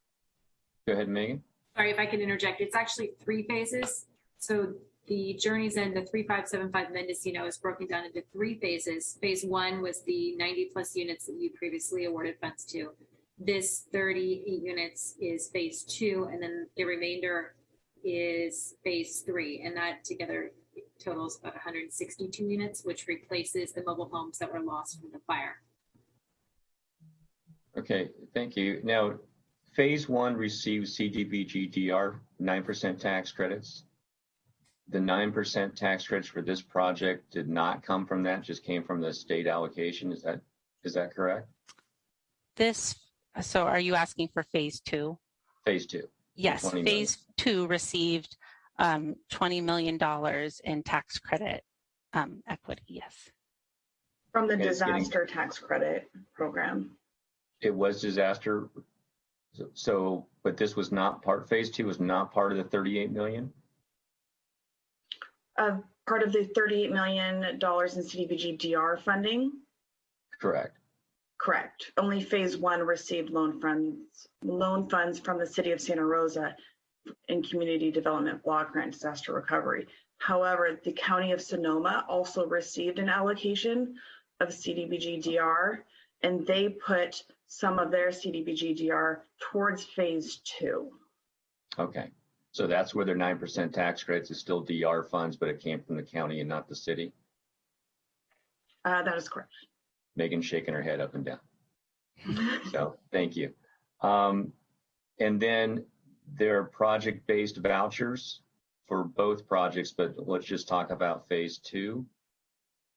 go ahead, Megan. Sorry if I can interject. It's actually three phases. So the Journeys End, the 3575 Mendocino is broken down into three phases. Phase one was the 90 plus units that you previously awarded funds to. This 38 units is phase two, and then the remainder is phase three. And that together totals about 162 units, which replaces the mobile homes that were lost from the fire. Okay, thank you. Now, phase one receives CDBG-DR 9% tax credits. The 9% tax credits for this project did not come from that, just came from the state allocation. Is that is that correct? This, so are you asking for phase two? Phase two. Yes, 20 million. phase two received um, $20 million in tax credit um, equity, yes. From the Okay, it's getting- disaster tax credit program. It was disaster. So- So, but this was not part, phase two was not part of the 38 million? Uh, part of the $38 million in CDBG DR funding, Correct. correct. Only phase one received loan funds, loan funds from the city of Santa Rosa in community development block grant disaster recovery. However, the county of Sonoma also received an allocation of CDBG DR, and they put some of their CDBG DR towards phase two. Okay, so that's where their nine percent tax credits is still DR funds, but it came from the county and not the city? Uh, that is correct. Megan shaking her head up and down. So, thank you. Um, and then there are project-based vouchers for both projects, but let's just talk about phase two.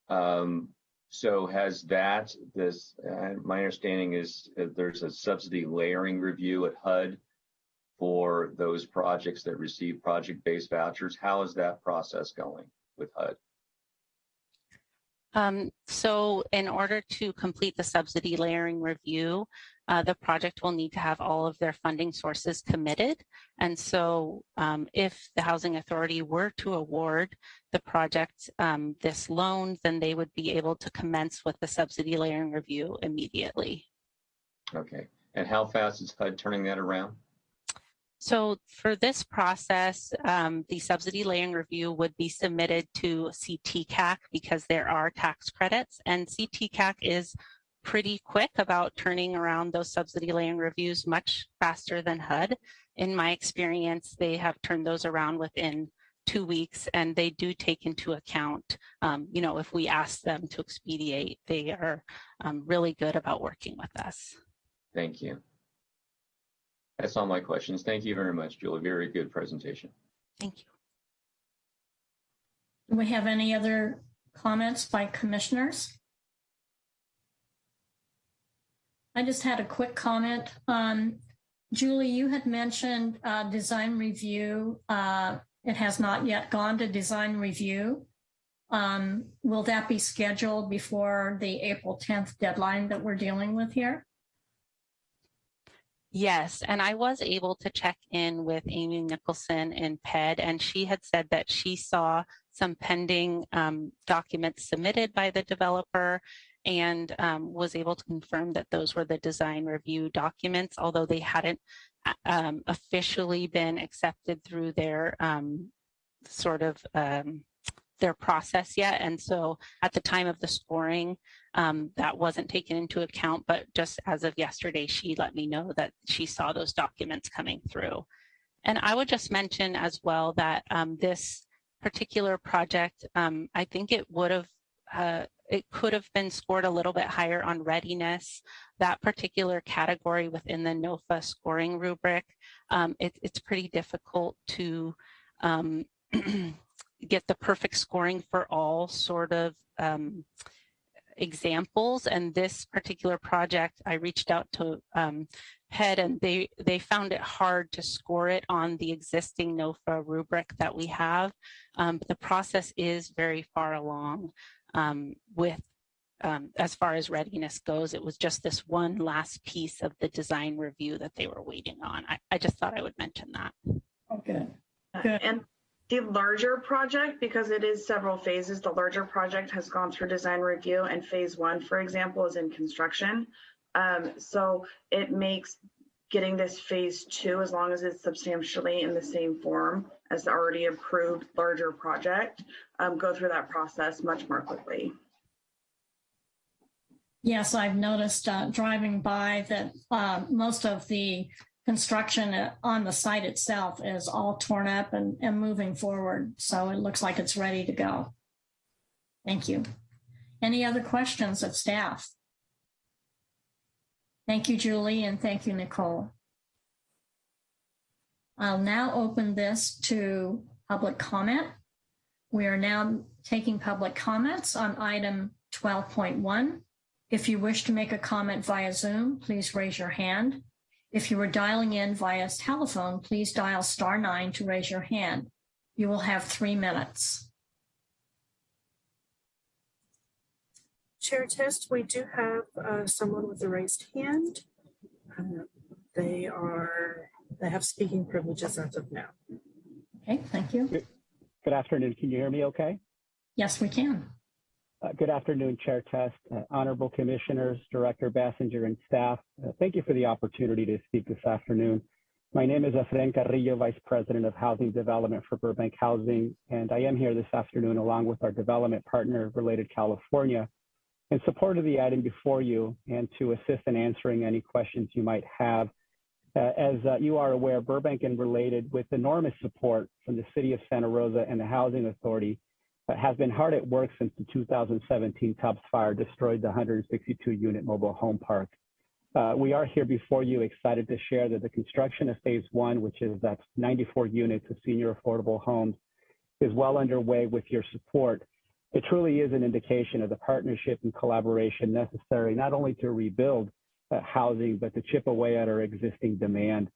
Um, so has that, this, uh, my understanding is uh, there's a subsidy layering review at HUD for those projects that receive project-based vouchers. How is that process going with HUD? Um, so in order to complete the subsidy layering review, uh, the project will need to have all of their funding sources committed. And so um, if the Housing Authority were to award the project um, this loan, then they would be able to commence with the subsidy layering review immediately. Okay, and how fast is HUD turning that around? So for this process, um, the subsidy layering review would be submitted to CTCAC because there are tax credits and CTCAC is pretty quick about turning around those subsidy layering reviews much faster than HUD. In my experience, they have turned those around within two weeks and they do take into account, um, you know, if we ask them to expedite, they are um, really good about working with us. Thank you. That's all my questions. Thank you very much, Julie. Very good presentation. Thank you. Do we have any other comments by commissioners? I just had a quick comment. Um, Julie, you had mentioned uh, design review. Uh, it has not yet gone to design review. Um, will that be scheduled before the April 10th deadline that we're dealing with here? Yes, and I was able to check in with Amy Nicholson in PED, and she had said that she saw some pending um, documents submitted by the developer and um, was able to confirm that those were the design review documents, although they hadn't um, officially been accepted through their um, sort of um, their process yet. And so at the time of the scoring, um, that wasn't taken into account, but just as of yesterday, she let me know that she saw those documents coming through. And I would just mention as well that um, this particular project, um, I think it would have, uh, it could have been scored a little bit higher on readiness. That particular category within the NOFA scoring rubric, um, it, it's pretty difficult to um, get the perfect scoring for all sort of um, examples. And this particular project, I reached out to um, PED and they, they found it hard to score it on the existing NOFA rubric that we have. Um, the process is very far along um, with um, as far as readiness goes, it was just this one last piece of the design review that they were waiting on. I, I just thought I would mention that. Okay. Good. And the larger project, because it is several phases, the larger project has gone through design review and phase one, for example, is in construction. Um, so it makes getting this phase two, as long as it's substantially in the same form as the already approved larger project, um, go through that process much more quickly. Yes, I've noticed uh, driving by that uh, most of the construction on the site itself is all torn up and, and moving forward. So it looks like it's ready to go. Thank you. Any other questions of staff? Thank you, Julie, and thank you, Nicole. I'll now open this to public comment. We are now taking public comments on item 12.1. If you wish to make a comment via Zoom, please raise your hand. If you are dialing in via telephone, please dial star nine to raise your hand. You will have three minutes. Chair Test, we do have uh, someone with a raised hand. Uh, they are, they have speaking privileges as of now. Okay, thank you. Good afternoon. Can you hear me okay? Yes, we can. Uh, good afternoon, Chair Test, uh, Honorable Commissioners, Director Basinger, and staff. Uh, thank you for the opportunity to speak this afternoon. My name is Efren Carrillo, Vice President of Housing Development for Burbank Housing, and I am here this afternoon along with our development partner, Related California, In support of the item before you and to assist in answering any questions you might have, uh, as uh, you are aware, Burbank and related with enormous support from the city of Santa Rosa and the Housing Authority has been hard at work since the 2017 Tubbs fire destroyed the 162 unit mobile home park. Uh, we are here before you excited to share that the construction of phase one, which is that's 94 units of senior affordable homes, is well underway with your support. It truly is an indication of the partnership and collaboration necessary not only to rebuild uh, housing, but to chip away at our existing demand.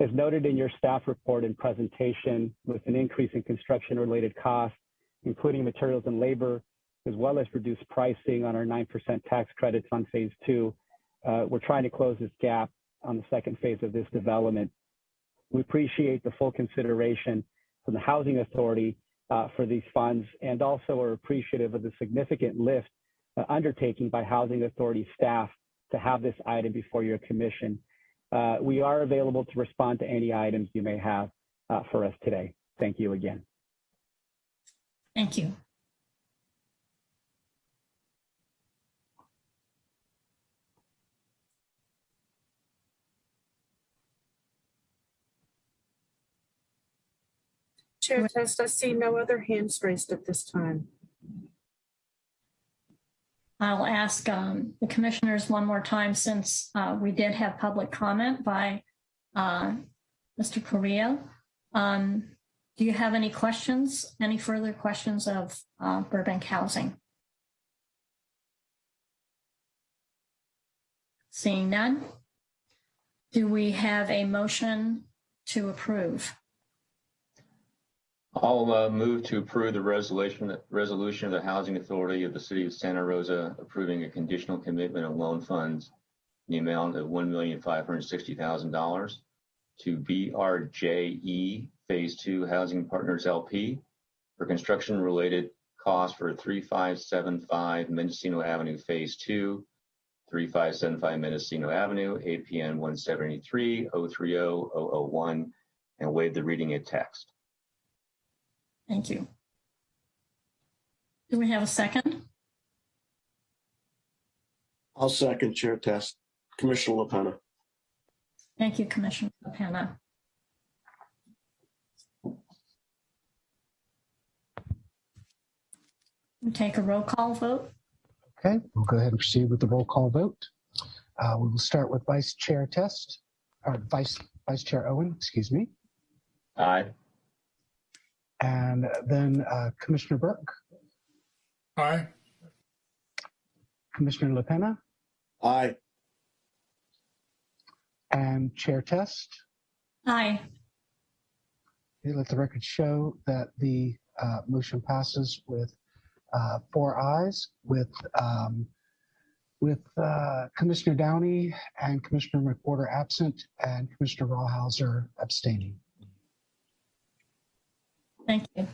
As noted in your staff report and presentation, with an increase in construction related costs, including materials and labor, as well as reduced pricing on our 9% tax credits on phase two, uh, we're trying to close this gap on the second phase of this development. We appreciate the full consideration from the Housing Authority uh, for these funds and also are appreciative of the significant lift uh, undertaking by Housing Authority staff to have this item before your commission. We are available to respond to any items you may have for us today. Thank you again. Thank you. Chair Test, I see no other hands raised at this time. I'll ask um, the commissioners one more time since uh, we did have public comment by uh, Mr. Correa. Um, Do you have any questions, any further questions of uh, Burbank Housing? Seeing none. Do we have a motion to approve? I'll uh, move to approve the resolution, resolution of the Housing Authority of the City of Santa Rosa approving a conditional commitment of loan funds in the amount of $1,560,000 to BRJE Phase 2 Housing Partners LP for construction-related costs for 3575 Mendocino Avenue Phase 2, 3575 Mendocino Avenue, APN 173-030-001, and waive the reading of text. Thank you. Do we have a second? I'll second Chair Test. Commissioner LaPena. Thank you, Commissioner Penna. We take a roll call vote. Okay, we'll go ahead and proceed with the roll call vote. Uh, We will start with Vice Chair Test, or Vice, Vice Chair Owen, excuse me, Aye. and then uh, Commissioner Burke, Aye. Commissioner LaPena, Aye. and Chair Test. Aye. Okay, Let the record show that the uh, motion passes with uh, four Ayes with um, with uh, Commissioner Downey and Commissioner McWhorter absent, and Commissioner Rawhauser abstaining. Thank you.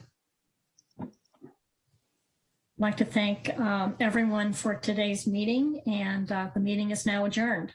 I'd like to thank um, everyone for today's meeting, and uh, the meeting is now adjourned.